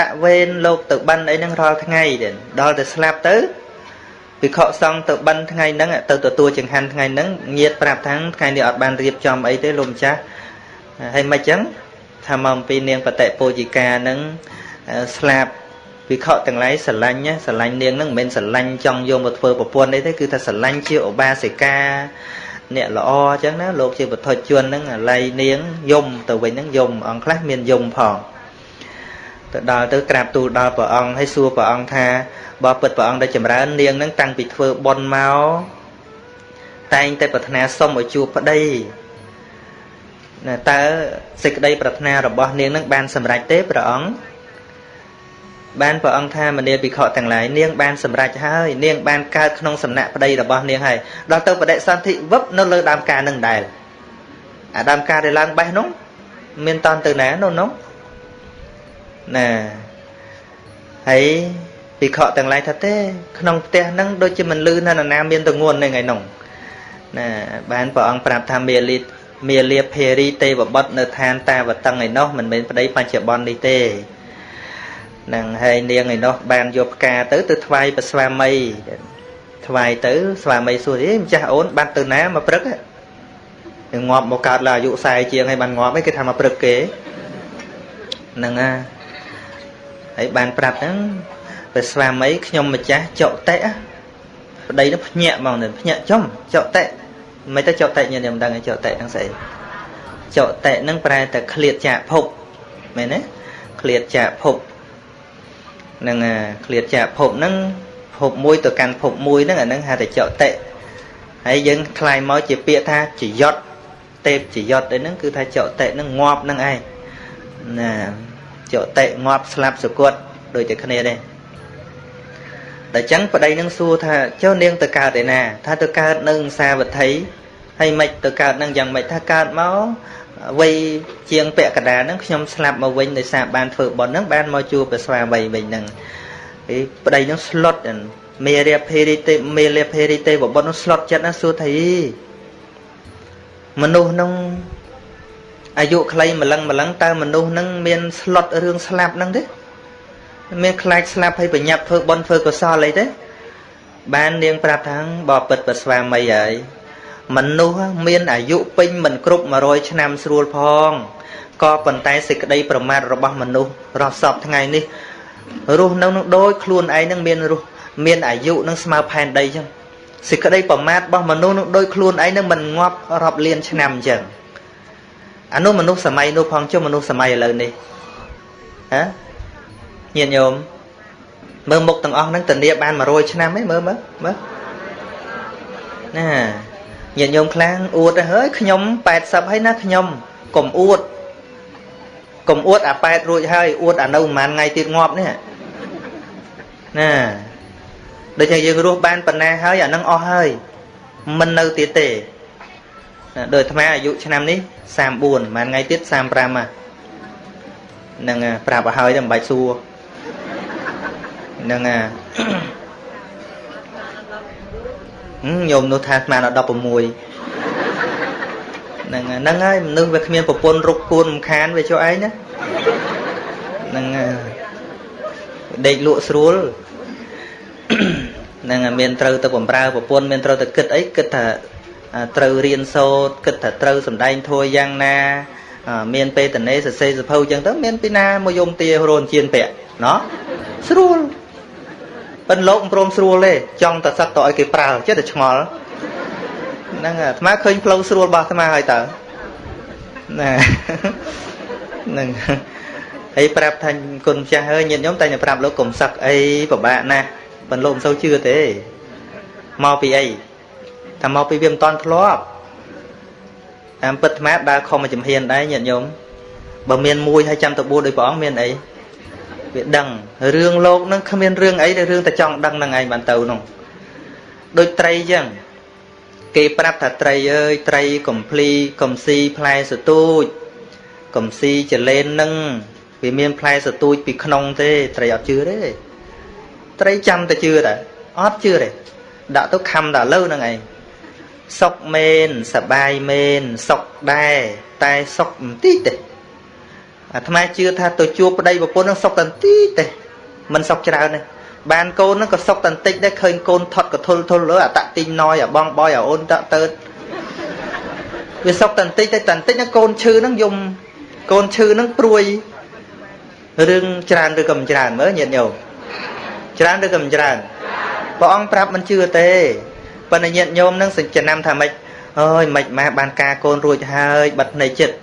ដាក់វេនលោកទៅបិណ្ឌអីហ្នឹងរាល់ថ្ងៃទៀតដល់តែស្លាប់ទៅ ភិក្ខុសង្ឃទៅបិណ្ឌថ្ងៃហ្នឹងទៅទទួលចង្ហាន់ថ្ងៃហ្នឹងញាតប្រាប់ថាថ្ងៃនេះអត់បានរៀបចំអីទេលោកម្ចាស់ហើយមិនអញ្ចឹងថាមកអំពីនាងបតិពោជិកាហ្នឹងស្លាប់ភិក្ខុទាំងឡាយស្រឡាញ់ស្រឡាញ់នាងហ្នឹងមិនមែនស្រឡាញ់ចង់យកមកធ្វើប្រពន្ធអីទេគឺថាស្រឡាញ់ជាឧបាសិកាអ្នកល្អអញ្ចឹងណាលោកជាបុថុជនហ្នឹងអាល័យនាងយំទៅវិញហ្នឹងយំអង្គខ្លះមានយំផងទៅដល់ទៅក្រាបទូលដល់ព្រះអង្គហើយសួរព្រះអង្គថា បើពិតព្រះអង្គដែលចម្រើន នាងហ្នឹងតាំងពីធ្វើបុណ្យមកតែងតែប្រាថ្នាសុំឲ្យជួបប្តីណាតើសេចក្តីប្រាថ្នារបស់នាងនឹងបានសម្រេចទេព្រះអង្គបានព្រះអង្គថាមនាលភិក្ខុទាំងឡាយនាងបានសម្រេចហើយនាងបានកើតក្នុងសំណាក់ប្តីរបស់នាងហើយដល់ទៅបដិសន្ធិវឹបនៅលើដើមការនឹងដែរអាដើមការដែលឡើងបេះនោះមានតន់ទៅណានោះនោះណាហើយ ភិក្ខុទាំងឡាយថាទេក្នុងផ្ទះហ្នឹងដូចជាមិនលឺណាណាមានទងន់នឹងឯនោះណាបានព្រះអង្គប្រាប់ថាមេលិតមាលាភេរីទេវបុត្រនៅឋានតាវតឹងឯនោះមិនមែនប្តីបច្ចុប្បន្ននេះទេនឹងហើយនាងឯនោះបានយកផ្កាទៅទៅថ្វាយព្រះស្វាមីថ្វាយទៅស្វាមីសួរអេម្ចាស់អូនបាត់ទៅណាមកព្រឹកនឹងងាប់មកកើតឡើងអាយុ40ជាងហើយបានងាប់ឯងគេថាមកព្រឹកគេហ្នឹងណាហើយបានប្រាប់ហ្នឹង ព្រះស្វាមីខ្ញុំម្ចាស់ចុតិប្តីនោះភ្ញាក់ហ្មងភ្ញាក់ចំចុតិមិនទៅចុតិញាតិមិនដឹងចុតិហ្នឹងស្អីចុតិហ្នឹងប្រែតែឃ្លាតចាកភពមែនទេឃ្លាតចាកភពនឹងឃ្លាតចាកភពហ្នឹងភពមួយទៅកាន់ភពមួយហ្នឹងអាហ្នឹងហៅតែចុតិហើយយើងខ្លាយមកជាពាក្យថាចយត់ទេពចយត់អីហ្នឹងគឺថាចុតិហ្នឹងងាប់ហ្នឹងឯងណាចុតិងាប់ស្លាប់សគត់ដូចតែគ្នាដែរ តែចឹងប្តីនឹងសួរថាចុះនាងទៅកើតឯណា ថាទៅកើតនៅសាវត្ថីហើយមិនទៅកើតនឹងយ៉ាងម៉េចថាកើតមកវ័យជាងពាក់កណ្ដាលហ្នឹងខ្ញុំស្លាប់មកវិញដោយសារបានធ្វើបុណ្យហ្នឹងបានមកជួបព្រះស្វាមីវិញហ្នឹងឯប្តីហ្នឹងស្លុតមេរាភេរីទេមេរាភេរីទេបបុណ្យហ្នឹងស្លុតចិត្តណាសួរថាមនុស្សហ្នឹងអាយុខ្លីម្លឹងម្លឹងតើមនុស្សហ្នឹងមានស្លុតរឿងស្លាប់ហ្នឹងទេ មានខ្លាចស្លាប់ហើយប្រញាប់ធ្វើបុណ្យធ្វើកុសលអីទេបាននាងប្រាប់ថាបបិទ្ធប្រស្វាមីហើយមនុស្សមានអាយុពេញមិនគ្រប់100ឆ្នាំស្រួលផងក៏ប៉ុន្តែសេចក្តីប្រមាថរបស់មនុស្សរស់សពថ្ងៃនេះរស់នៅនឹងដូចខ្លួនឯងនឹងមានរស់មានអាយុនឹងស្មើផែនដីចឹងសេចក្តីប្រមាថរបស់មនុស្សនឹងដូចខ្លួនឯងនឹងមិនងាប់រាប់លានឆ្នាំចឹងអានោះមនុស្សសម័យនោះផងចុះមនុស្សសម័យឥឡូវនេះហ៎ ញាតិញោមមើលមុខទាំងអស់ហ្នឹងធានាបាន100ឆ្នាំទេមើលមើលមើលណាញាតិញោមខ្លាំងអួតទៅហើយខ្ញុំ80ហើយណាខ្ញុំកុំអួតកុំអួតអា8រួចហើយអួតអានៅប្រហែលថ្ងៃទៀតងាប់នេះណាដូចជាយើងរស់បានប៉ុណ្ណាហើយអានឹងអស់ហើយមិននៅទៀតទេណាដូចអាត្មាអាយុឆ្នាំនេះ34ប្រហែលថ្ងៃទៀត35ហ្នឹងប្រាប់ឲ្យហើយតែមិនបាច់សួរ ហ្នឹងអាញោមនោះថាស្មានដល់16ហ្នឹងហ្នឹងហើយមនុស្សវាគ្មានប្រពន្ធរុកគួនរំខានវាចុះឯងណាហ្នឹងដេកលក់ស្រួលហ្នឹងមានត្រូវទៅបំរើប្រពន្ធមានត្រូវទៅគិតអីគិតថាត្រូវរៀនសូត្រគិតថាត្រូវសំដែងធัวយ៉ាងណា មានពេតនេសរសេរសភៅចឹងទៅមានពីណាមកយំទារោនជៀនពាក់ណោះស្រួល ប៉ិនលោកមិនព្រមស្រួលទេចង់តែសឹកតឲ្យគេប្រើចិត្តតែឆ្ងល់ហ្នឹងអាត្មាឃើញផ្លូវស្រួលរបស់អាត្មាហើយតើណាហ្នឹងហើយប្រាប់ថាគុណម្ចាស់ហើយញាតិញោមតែតែប្រាប់លោកកុំសឹកអីពិបាកណាស់ប៉ិនលោកមិនសូវជឿទេមកពីអីថាមកពីវាមិនតន់ធ្លាប់តាមពិតអាត្មាដើរខំមកចំហៀនដែរញាតិញោមបើមានមួយហើយចាំទៅបួសដោយព្រះអង្គមានអី វាដឹងរឿងលោកនឹងគ្មានរឿងអីតែរឿងតែចង់ដឹងនឹងឯងបានទៅនោះដូចត្រីចឹងគេប្រាប់ថាត្រីអើយត្រីកំភ្លីកំស៊ីផ្លែសទូចកំស៊ីចលែននឹងវាមានផ្លែសទូចពីក្នុងទេត្រីអត់ជឿទេត្រីចាំតែជឿតែអត់ជឿទេដាក់ទៅខំតែលើនឹងឯងសុកមែនសបាយមែនសុកដែរតែសុកបន្តិចទេ អាត្មាជឿថាទៅជួបប្តីប្រពន្ធនឹងសុកតន្តិចទេមិនសុកច្រើនទេបានកូននឹងក៏សុកតន្តិចដែរឃើញកូនថត់កធុលធុលលើអាតាក់ទីងណយអាបងបយអាអូនតាក់តើតវាសុកតន្តិចតែតន្តិចណាកូនឈឺនឹងយំកូនឈឺនឹងព្រួយរឿងច្រើនឬក៏មិនច្រើនមើលញាតិញោមច្រើនឬក៏មិនច្រើនព្រះអង្គប្រាប់មិនជឿទេប៉ុន្តែញាតិញោមនឹងចំណាំថាម៉េចអើយមិនម៉ាបានការកូនរួចហើយបាត់ភ្នែកចិត្ត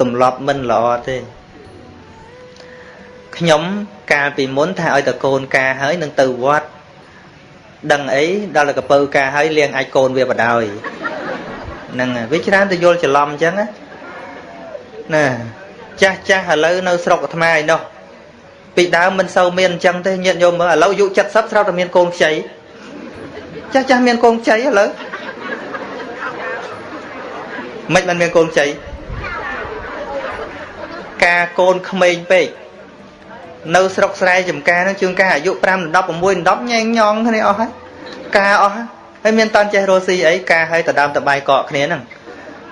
ទម្លាប់មិនល្អទេខ្ញុំកាលពីមុនថាឲ្យតកូនការហើយនឹងទៅវត្តដឹងអីដល់កពើការហើយលៀងអាចកូនវាបដ ாய் ហ្នឹងវាច្រើនទៅយល់ច្រឡំអញ្ចឹងណាចាស់ចាស់ឥឡូវនៅស្រុកអាត្មាឯនោះពីដើមមិនសូវមានអញ្ចឹងទេញាតិញោមមើលឥឡូវអាយុ70ស្រាប់តែមានកូនខ្ចីចាស់ចាស់មានកូនខ្ចីឥឡូវមិនមិនមានកូនខ្ចី ការកូនក្មេងពេកនៅស្រុកស្រែចំការនឹងជួនកាលអាយុ5 16 10ញ៉ែងញងគ្នាអស់ហើយការអស់ហើយមានតាន់ចេះរស់ស៊ីអីការឲ្យតដើមតបាយកកគ្នាហ្នឹង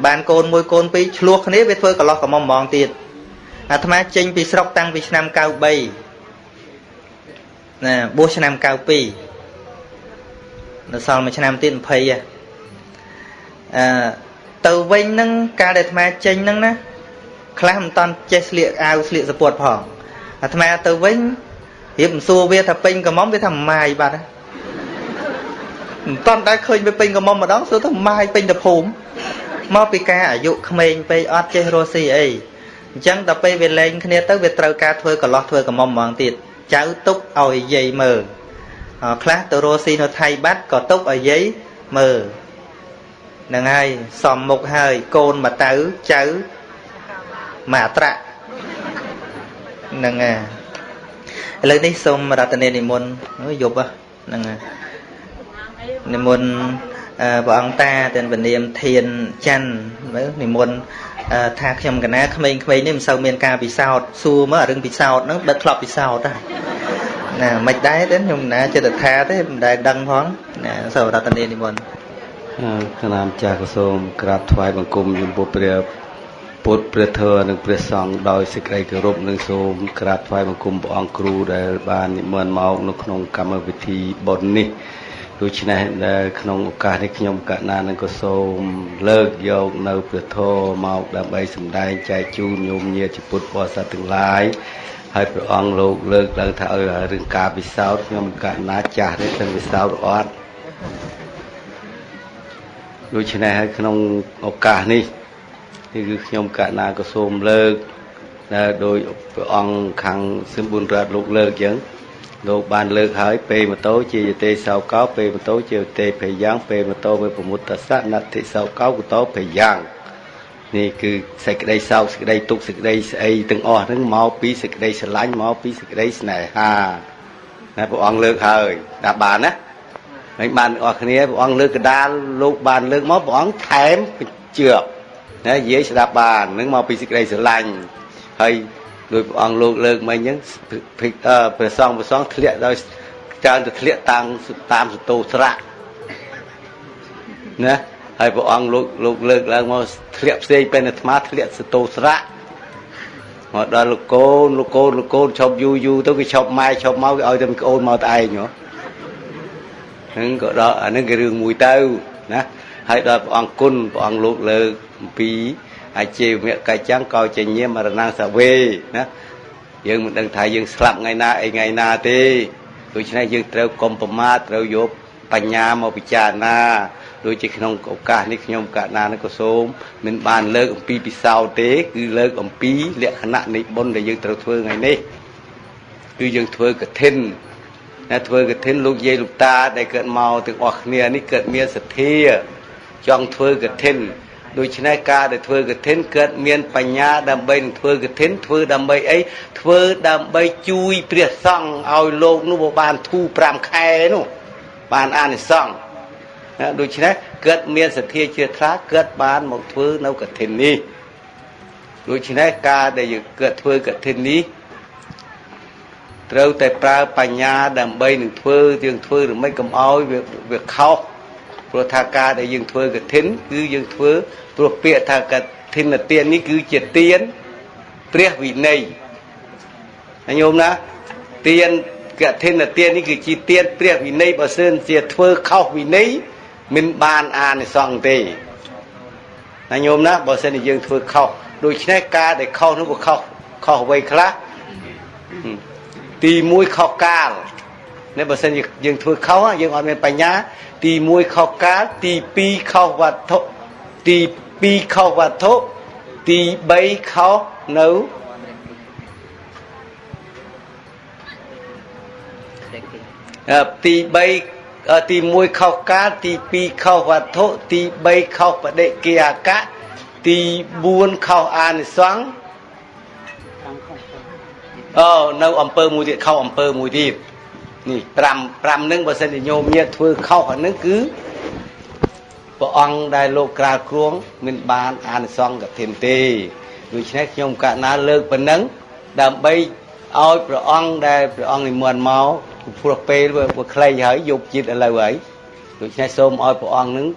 បានកូនមួយកូនពីរឆ្លោះគ្នាវាធ្វើកន្លោះកមុំហ្មងទៀតអាត្មាចេញពីស្រុកតាំងពីឆ្នាំ93ណាបួសឆ្នាំ92នៅសល់មួយឆ្នាំទៀត20អឺទៅវិញហ្នឹងកាលដែលអាត្មាចេញហ្នឹងណា ខ្លះមិនតាន់ចេះស្លៀកអាវស្លៀកសពុតផងអាត្មាទៅវិញរៀបមិនសួរវាថាពេញកំមុំវាថាម៉ាយបាត់មិនតាន់ដែរឃើញវាពេញកមុំម្ដងសួរទៅម៉ាយពេញទៅភូមិមកពីការអាយុក្មេងពេកអត់ចេះរស់ស៊ីអីអញ្ចឹងដល់ពេលវាលែងគ្នាទៅវាត្រូវការធ្វើកន្លោះធ្វើកមុំម្ដងទៀតចៅទុកឲ្យយាយមើលខ្លះទៅរស់ស៊ីនៅថៃបាត់ក៏ទុកឲ្យយាយមើលហ្នឹងហើយសំមុខហើយកូនមកទៅចៅ មកអត្រាក់ហ្នឹងហើយឥឡូវនេះសូមរតនានិមន្តយប់ហ្នឹងហើយនិមន្តព្រះអង្គតាទាំងពនាមធានច័ន្ទមើលនិមន្តថាខ្ញុំកណាក្មេងៗនេះមិនសូវមានការពិសោធន៍សួរមើលរឿងពិសោធន៍ហ្នឹងដឹកធ្លាប់ពិសោធន៍ហ្នឹងណាមិនដែរទេខ្ញុំណាចិត្តថាទេមិនដែលដឹងផងណាសូមរតនានិមន្តគណៈម្ចាស់ក៏សូមក្រាបថ្វាយបង្គំចំពោះព្រះ ពុទ្ធព្រះធម៌និងព្រះសង្ឃដោយសេចក្តីគោរពនិងសូមក្រាបថ្វាយបង្គំព្រះអង្គគ្រូដែលបាននិមន្តមកនៅក្នុងកម្មវិធីបុណ្យនេះដូច្នេះដែលក្នុងឱកាសនេះខ្ញុំកណានឹងក៏សូមលើកយកនៅព្រះធម៌មកដើម្បីសម្ដែងចែកជូនញោមញាតិពុទ្ធបរិស័ទទាំងឡាយហើយព្រះអង្គលោកលើកឡើងថាឲ្យរឿងការពិសោធន៍ខ្ញុំកណាចាស់នេះទៅពិសោធន៍អត់ដូច្នេះហើយក្នុងឱកាសនេះ នេះគឺខ្ញុំកណាក៏សូមលើកដែលដោយព្រះអង្គខាងសឹមបុនរដ្ឋលោកលើកអញ្ចឹងលោកបានលើកហើយពេម៉ូតូជាយតេសោកោពេម៉ូតូជាយតេភយ៉ាងពេម៉ូតូវេប្រមុតតសៈណតិសោកោកតោភយ៉ាងនេះគឺសេចក្តីសោកសេចក្តីទុក្ខសេចក្តីស្អីទាំងអស់ហ្នឹងមកពីសេចក្តីស្រឡាញ់មកពីសេចក្តីស្នេហាណាព្រះអង្គលើកហើយដាក់បានណាហើយបានអស់គ្នាព្រះអង្គលើកកដាលលោកបានលើកមកព្រះអង្គថែមបញ្ជាក់ ណានិយាយស្ដាប់បាននឹងមកពីសេចក្តីស្រឡាញ់ហើយដោយព្រះអង្គលោកលើកមកអញ្ចឹងព្រះសង្ឃព្រះសង្ឃធ្លាក់ដោយច្រើនទៅធ្លាក់តាមតាមសតោស្រៈណាហើយព្រះអង្គលោកលោកលើកឡើងមកធ្លាក់ផ្សេងពេលអាត្មាធ្លាក់សតោស្រៈមកដល់លោកកូនលោកកូនលោកកូនឈប់យូរយូរទៅវាឈប់ម៉ែឈប់មកវាឲ្យតែក្អូនមកតែឯងហ៎ហ្នឹងក៏ដល់អាហ្នឹងគឺរឿងមួយទៅណាហើយដល់ព្រះអង្គគុណព្រះអង្គលោកលើកអំ ពីអាជីវមកច្ចੰកោចញាមរណសវេណាយើងមិនដឹងថាយើងស្លាប់ថ្ងៃណាអីថ្ងៃណាទេដូច្នេះយើងត្រូវកុំប្រមាទត្រូវយកបញ្ញាមកពិចារណាដូចជាក្នុងឱកាសនេះខ្ញុំកណានឹងក៏សូមមិនបានលើកអំពីពិសោធន៍ទេគឺលើកអំពីលក្ខណៈនៃបុណ្យដែលយើងត្រូវធ្វើថ្ងៃនេះគឺយើងធ្វើកឋិនណាធ្វើកឋិនលោកយាយលោកតាដែលកើតមកទាំងអស់គ្នានេះកើតមានសទ្ធាចង់ធ្វើកឋិន ដូច្នេះការដែលធ្វើកឋិនកើតមានបញ្ញាដើម្បីនឹងធ្វើកឋិនធ្វើដើម្បីអីធ្វើដើម្បីជួយព្រះសង្ឃឲ្យលោកនោះបានធូរ5ខែនោះបានអានិសង្ឃណាដូច្នេះកើតមានសទ្ធាជ្រះថ្លាកើតបានមកធ្វើនៅកឋិននេះដូច្នេះការដែលយើងកើតធ្វើកឋិននេះត្រូវតែប្រើបញ្ញាដើម្បីនឹងធ្វើយើងធ្វើឬមិនកុំឲ្យវាខុស ព្រោះថាការដែលយើងធ្វើកឋិនគឺយើងធ្វើព្រោះពាក្យថាកឋិនទាននេះគឺជាទានព្រះវិន័យញោមណាទានកឋិនទាននេះគឺជាទានព្រះវិន័យបើសិនជាធ្វើខុសវិន័យមិនបានអានិសង្ឃទេណាញោមណាបើសិនជាយើងធ្វើខុសដូច្នេះការដែលខុសនោះវាខុសខុសអ្វីខ្លះទី1ខុសកាល នេះបើសិនជាយើងធ្វើខុសយើងអត់មានបញ្ញា ទី1ខុសកាលទី2ខុសវត្ថុទី2ខុសវត្ថុទី3ខុសនៅទី3ទី1ខុសកាលទី2ខុសវត្ថុទី3ខុសបដិគិអកៈទី4ខុសអានិសង្ឃអូនៅអំពើមួយទៀតខុសអំពើមួយទៀត នេះ5 5នឹងបើសិនជាញោមញាតធ្វើខុសអានឹងគឺព្រះអង្គដែលលោកក្រាលគ្រងមិនបានអានិសង្ឃកឋិនទេដូច្នេះខ្ញុំកណាលើកប៉ុណ្ណឹងដើម្បីឲ្យព្រះអង្គដែលព្រះអង្គនិមន្តមកព្រោះពេលវាខ្លីហើយយប់ជាតិឥឡូវហើយដូច្នេះសូមឲ្យព្រះអង្គនឹង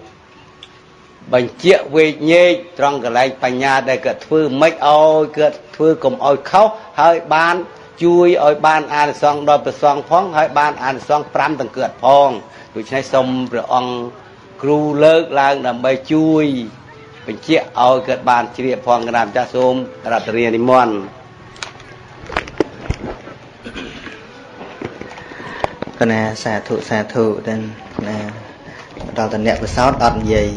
បញ្ជាក់វេកញែកត្រង់កន្លែងបញ្ញាដែលគាត់ធ្វើមិនឲ្យគាត់ធ្វើកុំឲ្យខុសហើយបាន ជួយឲ្យបានអានិសង្ឃដល់ព្រះសង្ឃផងហើយបានអានិសង្ឃ5ទាំងគាត់ផងដូច្នេះសូមព្រះអង្គគ្រូលើកឡើងដើម្បីជួយបញ្ជាក់ឲ្យគាត់បានជ្រាបផងកណាម្ចាស់សូមរតនានិមន្តកណាសាធុសាធុទាំងណាដល់តែអ្នកពិសោធន៍អត់និយាយ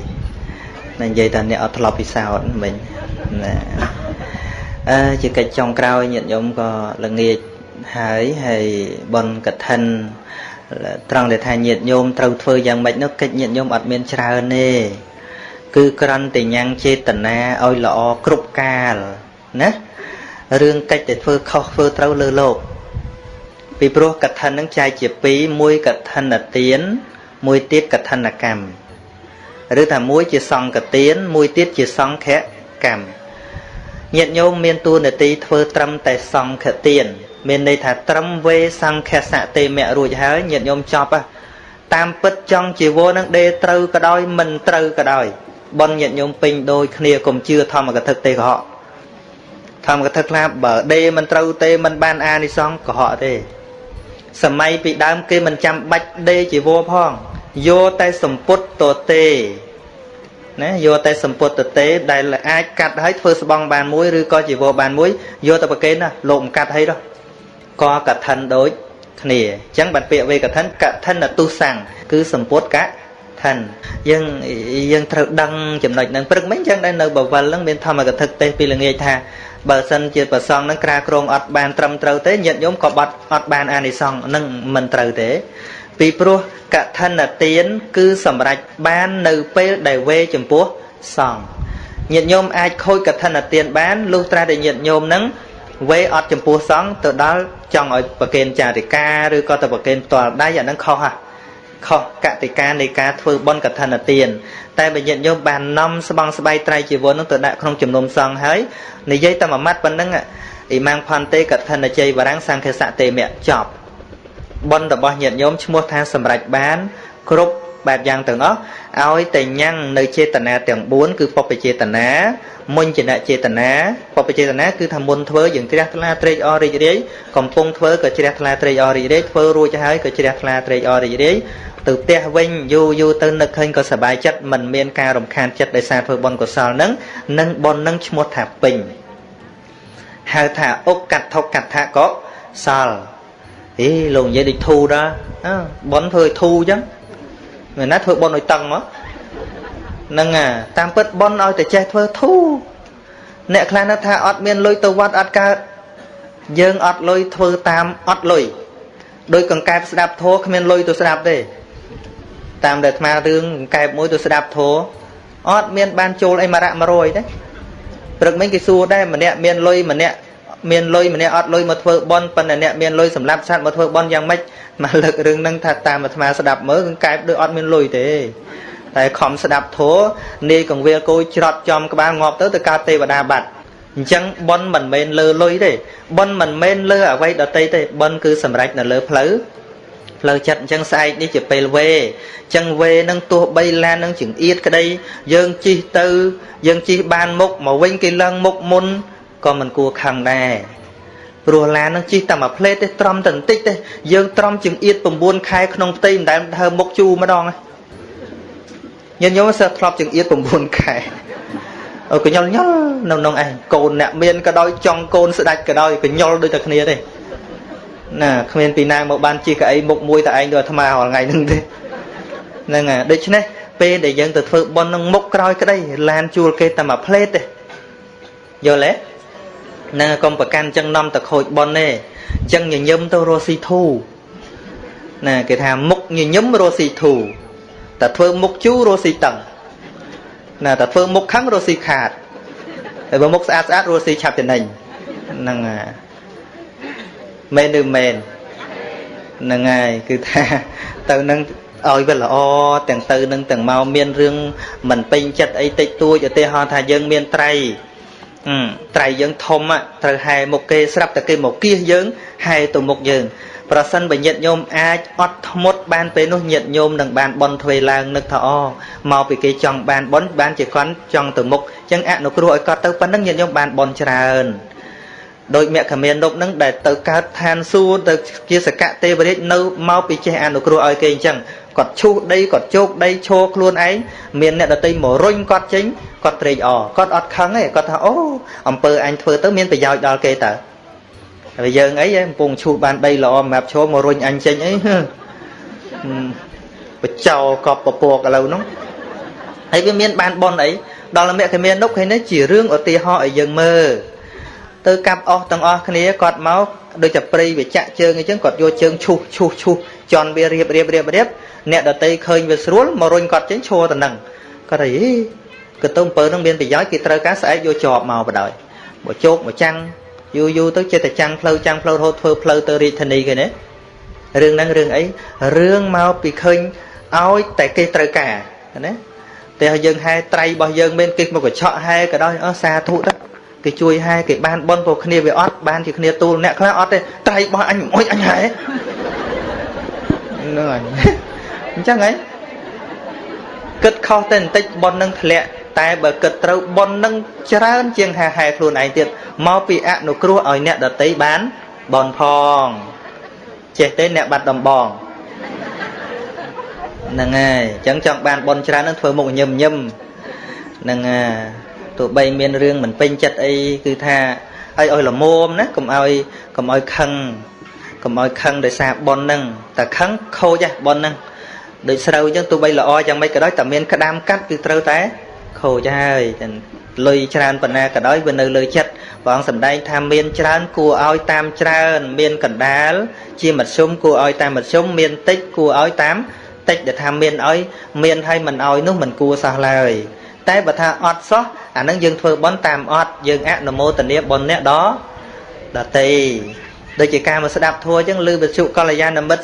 តែនិយាយតែអ្នកអត់ធ្លាប់ពិសោធន៍មិញណា អឺជាកិច្ចចុងក្រោយញាតិញោមក៏ល្ងាចហើយហើយបនកឋិនត្រង់ដែលថាញាតិញោមត្រូវធ្វើយ៉ាងម៉េចនោះកិច្ចញាតិញោមអត់មានច្រើនទេគឺក្រាន់តែញ៉ាំងចេតនាឲ្យល្អគ្រប់កាលណារឿងកិច្ចតែធ្វើខុសធ្វើត្រូវលើលោកពីព្រោះកឋិននឹងចែកជាពីរមួយកឋិនទានមួយទៀតកឋិនកម្មឬថាមួយជាសង្កទានមួយទៀតជាសង្ឃកម្ម ញាតិញោមមានតួនាទីធ្វើត្រឹមតែសង្ឃទានមានន័យថាត្រឹមវេសង្ឃសតេមៈរួចហើយញាតិញោមចប់តាមពិតចង់ជីវរនឹងដេត្រូវក៏ដោយមិនត្រូវក៏ដោយបនញាតិញោមពេញដូចគ្នាកុំជឿធម្មកថាទេកុហកធម្មកថាខ្លះបើដេមិនត្រូវទេមិនបានអានិសង្ឃកុហកទេសម័យពីដើមគេមិនចាំបាច់ដេជីវរផងយកតែសម្ពុតតទេ ណាយកតែសម្ពុតតទេដែលអាចកាត់ឲ្យធ្វើស្បង់បានមួយឬក៏ជីវរបានមួយយកទៅប្រគេនណាលោកមិនកាត់ឲ្យដល់ក៏កឋិនដូចគ្នាអញ្ចឹងបានពាក្យវេកឋិនកឋិនទុសੰគឺសម្ពុតកឋិនយើងយើងត្រូវដឹងចំណុចហ្នឹងព្រឹកមិញអញ្ចឹងដែរនៅបវលហ្នឹងមានធម្មកថាទេសពីល្ងាចថាបើសិនជាប្រសងហ្នឹងក្រាក្រងអត់បានត្រឹមត្រូវទេញាតិញោមក៏បាត់អត់បានអានិសង្ឃហ្នឹងមិនត្រូវទេ ពីព្រោះកឋិនទាន គឺសម្រេចបាននៅពេលដែលវេចំពោះសង្ឃញាតិញោមអាចខូចកឋិនទានបានលុះត្រាតែញាតិញោមហ្នឹងវេអត់ចំពោះសង្ឃទៅដល់ចង់ឲ្យប្រគេនចារិកាឬក៏ទៅប្រគេនផ្ទាល់ដៃអាហ្នឹងខុសហ่ะខុសកតិកានៃការធ្វើបុណ្យកឋិនទានតែបើញាតិញោមបាននាំស្បង់ស្បៃត្រៃជីវរនោះទៅដាក់ក្នុងជំនុំសង្ឃហើយនិយាយតែមួយម៉ាត់ប៉ុណ្ណឹងអ៊ីម៉ាំងផនតេកឋិនជ័យវរាំងសង្ឃសៈតេមៈចប់ បុណ្យរបស់ញាតិញោមឈ្មោះថាសម្រេចបាន គ្រប់បែបយ៉ាងទាំងអស់ឲ្យតែញ៉ាំងនៅចេតនាទាំង4គឺពុព្វចេតនាមុញ្ញនចេតនាពុព្វចេតនាគឺថាមុនធ្វើយើងជ្រះថ្លាត្រេកអររីករាយកំពុងធ្វើក៏ជ្រះថ្លាត្រេកអររីករាយធ្វើរួចហើយក៏ជ្រះថ្លាត្រេកអររីករាយទៅផ្ទះវិញយូរយូរទៅនឹកឃើញក៏សប្បាយចិត្តមិនមានការរំខានចិត្តដោយសារធ្វើបុណ្យកុសលនឹងនឹងបុណ្យនឹងឈ្មោះថាពេញហៅថាអុកកដ្ឋកដ្ឋកុសល អេលោកនិយាយដូចធូដល់បុណ្យធ្វើឲ្យធូអញ្ចឹងមិនណាធ្វើបុណ្យឲ្យតឹងមកហ្នឹងតាមពិតបុណ្យឲ្យតែចេះធ្វើធូអ្នកខ្លះនៅថាអត់មានលុយទៅវត្តអត់កើតយើងអត់លុយធ្វើតាមអត់លុយដោយកង្កែបស្ដាប់ធัวគ្មានលុយទៅស្ដាប់ទេតាមដែលអាត្មារឿងកង្កែបមួយទៅស្ដាប់ធัวអត់មានបានចូលអីមួយរៈ100ទេព្រឹកមិញគេសួរដែរម្នាក់មានលុយម្នាក់ មានលុយម្នាក់អត់លុយមកធ្វើបន់ប៉ុន្តែអ្នកមានលុយសម្រាប់សัตว์មកធ្វើបន់យ៉ាងម៉េចមកលើករឿងហ្នឹងថាតាមអាត្មាស្ដាប់មើលគឺកែបដូចអត់មានលុយទេតែខំស្ដាប់ធัวនាយកង្វៀលគោច្រត់ចំក្បាលងាប់ទៅទៅកើតទេវតាបាត់អញ្ចឹងបន់មិនមែនលើលុយទេបន់មិនមែនលើអវ័យដតីទេបន់គឺសម្រេចនៅលើផ្លូវផ្លូវចិត្តអញ្ចឹងស្អែកនេះជាពេលវេអញ្ចឹងវេនឹងទោះបីឡាននឹងចង្អៀតក្តីយើងជិះទៅយើងជិះបានមុខមកវិញគេឡើងមុខមុន ក៏មិនគួរខឹងដែរព្រោះឡាននឹងជិះតែមួយផ្លេតទេត្រំតែបន្តិចទេយើងត្រំចង្អៀត9ខែក្នុងផ្ទៃមិនដែលដើរមុខជូរម្ដងញញោមសើធ្លាប់ចង្អៀត9ខែអើកញ្ញុលញុលនៅក្នុងឯងកូនអ្នកមានក៏ដោយចង់កូនស្ដាច់ក៏ដោយកញ្ញុលដូចតែគ្នាទេណាគ្មានពីណាមកបានជិះកៅអីមុខមួយតែឯងដូចអាត្មារាល់ថ្ងៃហ្នឹងទេហ្នឹងហើយដូច្នេះពេលដែលយើងទៅធ្វើប៉ុននឹងមុខក្រោយក្តីឡានជួលគេតែមួយផ្លេតទេយល់ទេ នឹងកុំប្រកាន់ចឹងនាំទៅខូចប៉ុនទេចឹងញញឹមទៅរស់ស៊ីធូណាគេថាមុខញញឹមរស់ស៊ីធូតែធ្វើមុខជូររស់ស៊ីតឹងណាតែធ្វើមុខខឹងរស់ស៊ីខាតតែបើមុខស្អាតស្អាតរស់ស៊ីឆាប់ចំណេញហ្នឹងមែនឬមែនហ្នឹងហើយគឺថាទៅនឹងឲ្យវាល្អទាំងទៅនឹងទាំងមកមានរឿងមិនពេញចិត្តអីតិចតួចឧទាហរណ៍ថាយើងមានត្រៃ ត្រៃយើងធំត្រូវហែមុខគេស្រាប់តែគេមកគៀសយើងហែទៅមុខយើងប្រសិនបើញាតញោមអាចអត់ធ្មត់បានពេលនោះញាតញោមនឹងបានបន់ទ្វេឡើងនឹកថាអូមកពីគេចង់បានបន់បានជាគាត់ចង់ទៅមុខអញ្ចឹងអនុគ្រោះឲ្យគាត់ទៅប៉ុណ្្នឹងញាតញោមបានបន់ច្រើនដោយមគ្គមានរូបនឹងដែលទៅកើតឋានសួគ៌ទៅជាសកៈទេវរាជនៅមកពីចេះអនុគ្រោះឲ្យគេអញ្ចឹង គាត់ឈូសដីគាត់ជោគដីឈរខ្លួនឯងមានអ្នកដតីមករុញគាត់ចេញគាត់ត្រេកអរគាត់អត់ខឹងទេគាត់ថាអូអំពើអញធ្វើទៅមានប្រយោជន៍ដល់គេតើហើយយើងអីកំពុងឈូសបានដីល្អសម្រាប់ឈរមករុញអញចេញអីបញ្ចោកប់ពពកឥឡូវហ្នឹងហើយវាមានបានបនអីដល់លមគ្គមាននុកឃើញនេះជារឿងឧទាហរណ៍ឲ្យយើងមើល ទៅកាប់អស់ទាំងអស់គ្នាគាត់មកដូចតែព្រៃវាចាក់ជើងអញ្ចឹងគាត់យកជើងឈូសឈូសឈូសជន់វារៀបរៀបរៀបរៀបអ្នកដតីឃើញវាស្រួលមករុញគាត់ចេញឈរទៅនឹងគាត់ថាអីកតុំពើនឹងមានប្រយោជន៍គេត្រូវការស្អែកយកជាប់មកបដ ாய் មកជោគមកចាំងយូរយូរទៅចិត្តតែចាំងផ្លូវចាំងផ្លូវរហូតធ្វើផ្លូវទៅរាជធានីគេណារឿងហ្នឹងរឿងអីរឿងមកពីឃើញឲ្យតែគេត្រូវការណាតែយើងហែត្រៃរបស់យើងមានគេមកកញ្ឆក់ហែក៏ដោយអស់សាធុទៅ គេជួយហែគេបានបនព្រោះគ្នាវាអត់បានជាគ្នាទូលអ្នកខ្លះអត់ទេត្រៃរបស់អញអុយអញហែហ្នឹងហើយអញ្ចឹងហីគិតខុសតែបន្តិចបននឹងធ្លាក់តែបើគិតត្រូវបននឹងច្រើនជាងហាហែខ្លួនឯងទៀតមកពីអនុគ្រោះឲ្យអ្នកដតីបានបនផងចេះទេអ្នកបាត់ដំបងហ្នឹងហើយអញ្ចឹងចង់បានបនច្រើននឹងធ្វើមុខញឹមញឹមហ្នឹងហើយ ទោះបីមានរឿងមិនពេញចិត្តអីគឺថាឲ្យឲ្យល្មមណាកុំឲ្យកុំឲ្យខឹងកុំឲ្យខឹងដោយសារបនហ្នឹងតែខឹងខូចហ៎បនហ្នឹងដូចស្រូវអញ្ចឹងទោះបីល្អយ៉ាងម៉េចក៏ដោយតែមានក្តាមកាត់គឺត្រូវតែខូចហើយលុយច្រើនប៉ុណ្ណាក៏ដោយវានៅលើចិត្តព្រះអង្គសម្ដែងថាមានច្រើនគួរឲ្យតាមច្រើន មានកណ្ដាល ជាមធ្យមគួរឲ្យតាមមធ្យមមានតិចគួរឲ្យតាមតិចដែលថាមានឲ្យមានឲ្យមិនឲ្យនោះមិនគួរសោះឡើយតែបើថាអត់សោះ អានឹងយើងធ្វើបន់តាមអត់យើងអនុមោទនាបន់អ្នកដដតីដូចជាការមកស្ដាប់ធัวអញ្ចឹងឬវិទ្យុកល្យាណមិត្ត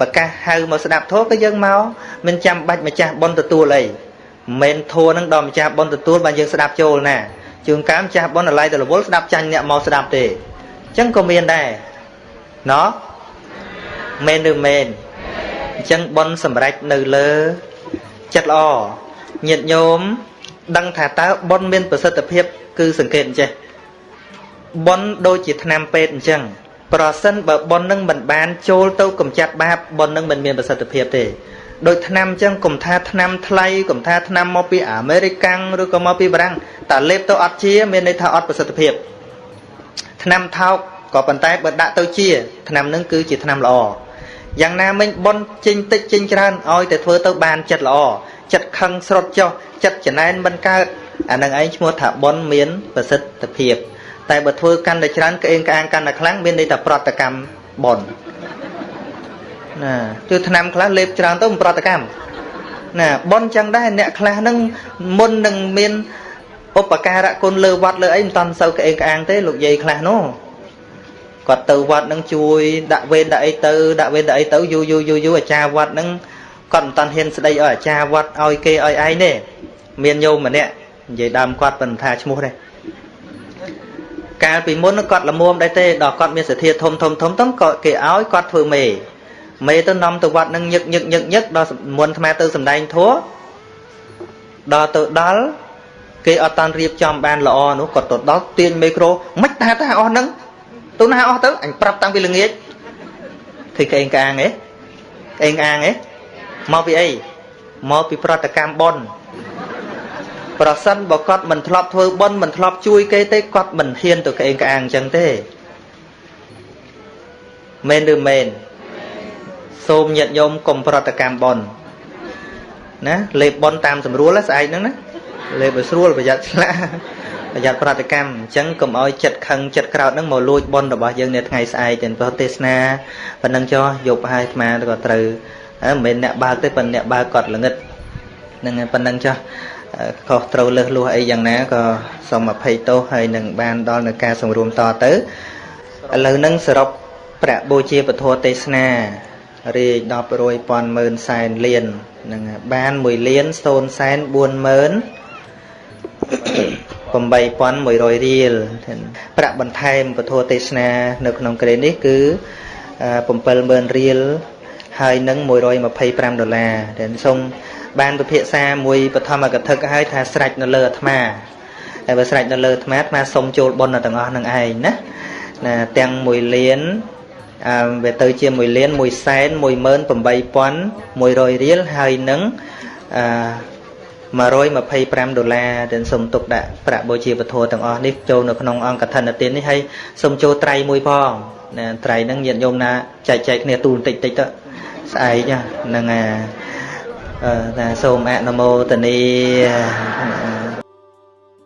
ប្រកាសហៅមកស្ដាប់ធัวក៏យើងមកមិនចាំបាច់ម្ចាស់បន់ទទួលអីមិនធัวនឹងដល់ម្ចាស់បន់ទទួលបានយើងស្ដាប់ចូលណាជួនកាលម្ចាស់បន់អាឡ័យទៅរវល់ស្ដាប់ចាញ់អ្នកមកស្ដាប់ទេអញ្ចឹងក៏មានដែរណោះមែនឬមែនអញ្ចឹងបន់សម្រេចនៅលើចិត្តល្អញាតិញោម ដឹងថាតើបន់មានប្រសិទ្ធភាព គឺសង្កេតអញ្ចេះបន់ដូចជាថ្នាំពេទ្យអញ្ចឹងប្រសិនបើបន់នឹងមិនបានចូលទៅកំចាត់បាបបន់នឹងមិនមានប្រសិទ្ធភាពទេដូចថ្នាំអញ្ចឹងកុំថាថ្នាំថ្លៃកុំថាថ្នាំមកពីអាមេរិកាំងឬក៏មកពីបារាំងតែលេបទៅអត់ជាមានន័យថាអត់ប្រសិទ្ធភាពថ្នាំថោកក៏ប៉ុន្តែបើដាក់ទៅជាថ្នាំនឹងគឺជាថ្នាំល្អយ៉ាងណាមិញបនចេញតិចចេញច្រើនឲ្យតែធ្វើទៅបានចិត្តល្អ ចិត្តខឹងស្រុតចុះចិត្តចំណែនមិនកើតអានឹងឯងឈ្មោះថាបនមានប្រសិទ្ធភាព តែបើធ្វើកាន់តែច្រើនក្អេងក្អាងកាន់តែខ្លាំងមានន័យថាប្រតិកម្មបនណាគឺឆ្នាំខ្លះលេបច្រើនទៅប្រតិកម្មណាបនចឹងដែរអ្នកខ្លះហ្នឹងមុននឹងមានឧបការៈគុណលើវត្តលើអីមិនតាន់សូវក្អេងក្អាងទេលោកយាយខ្លះនោះគាត់ទៅវត្តនឹងជួយដាក់វេនដាក់អីទៅដាក់វេនដាក់អីទៅយូរយូរយូរយូរអាចារ្យវត្តនឹង គាត់មិនតាន់ហ៊ានស្ដីឲ្យអាចារ្យវត្តឲ្យគេឲ្យឯងទេមានញោមម្នាក់និយាយដើមគាត់មិនថាឈ្មោះទេកាលពីមុនគាត់ល្មមដែរទេដល់គាត់មានសទ្ធាធំធំធំទៅក៏គេឲ្យគាត់ធ្វើមេមេទៅនាំទៅវត្តនឹងញឹកញឹកញឹកញឹកដល់មុនអាត្មាទៅសំដែងធัวដល់ទៅដល់គេអត់តាន់រៀបចំបានល្អនោះគាត់ទៅដល់ទាញមីក្រូមិនតាតាអស់ហ្នឹងទៅណាអស់ទៅអញប្រាប់តាំងពីល្ងាចឃើញក្អេងក្អាងហ៎ក្អេងក្អាងហ៎ មកពីអីមកពីប្រតិកម្មបុណ្យប្រសិនបើគាត់មិនធ្លាប់ធ្វើបុណ្យមិនធ្លាប់ជួយគេទេគាត់មិនហ៊ានទៅក្អេងក្អាងអញ្ចឹងទេមែនឬមែនសូមញាតិញោមកុំប្រតិកម្មបនណាលេបបនតាមស្រួលស្អែកហ្នឹងណាលេបឲ្យស្រួលប្រយ័ត្នឆ្លាប្រយ័ត្នប្រតិកម្មអញ្ចឹងកុំឲ្យចិត្តខឹងចិត្តក្រោតហ្នឹងមកលួចបនរបស់យើងនៅថ្ងៃស្អែកទាំងព្រោះទេសនាប៉ុណ្ណឹងចុះយប់ហើយអាត្មាក៏ត្រូវ មិនមែនអ្នកបើកទេប៉ុន្តែអ្នកបើកគាត់ល្ងិតហ្នឹងប៉ុណ្ណឹងចុះខុសត្រូវលើសលួសអីយ៉ាងណាក៏សូមអភ័យទោសហើយនឹងបានដល់នៅការសម្រួមតទៅឥឡូវហ្នឹងសរុបប្រាក់បូជាពធទេសនារាយ10រយពាន់ម៉ឺនសែនលានហ្នឹងបាន1លាន0សែន40000 8100រៀលប្រាក់បន្ថែមពធទេសនា នៅក្នុងក្រេនេះគឺ70000រៀល ហើយនឹង125ដុល្លារដែលសូមបានពិភាក្សាមួយបឋមកថាឲ្យថាស្រេចនៅលើអាត្មាតែបើស្រេចនៅលើអាត្មាអាត្មាសូមចូលបុណ្យទាំងអស់នឹងឯងណាណាទាំង1លានអឺវាទៅជា1លាន1សែន18100រៀលហើយនឹងអឺ125ដុល្លារដែលសូមទុកដាក់ប្រាក់បូជាពធទាំងអស់នេះចូលនៅក្នុងអង្គកឋិនទាននេះហើយសូមចូលត្រៃមួយផងណាត្រៃហ្នឹងញាតិញោមណាចែកចែកគ្នាទូបន្តិចតិចទៅ ស្អែកហ្នឹងអាអឺថាសូមអនុមោទនា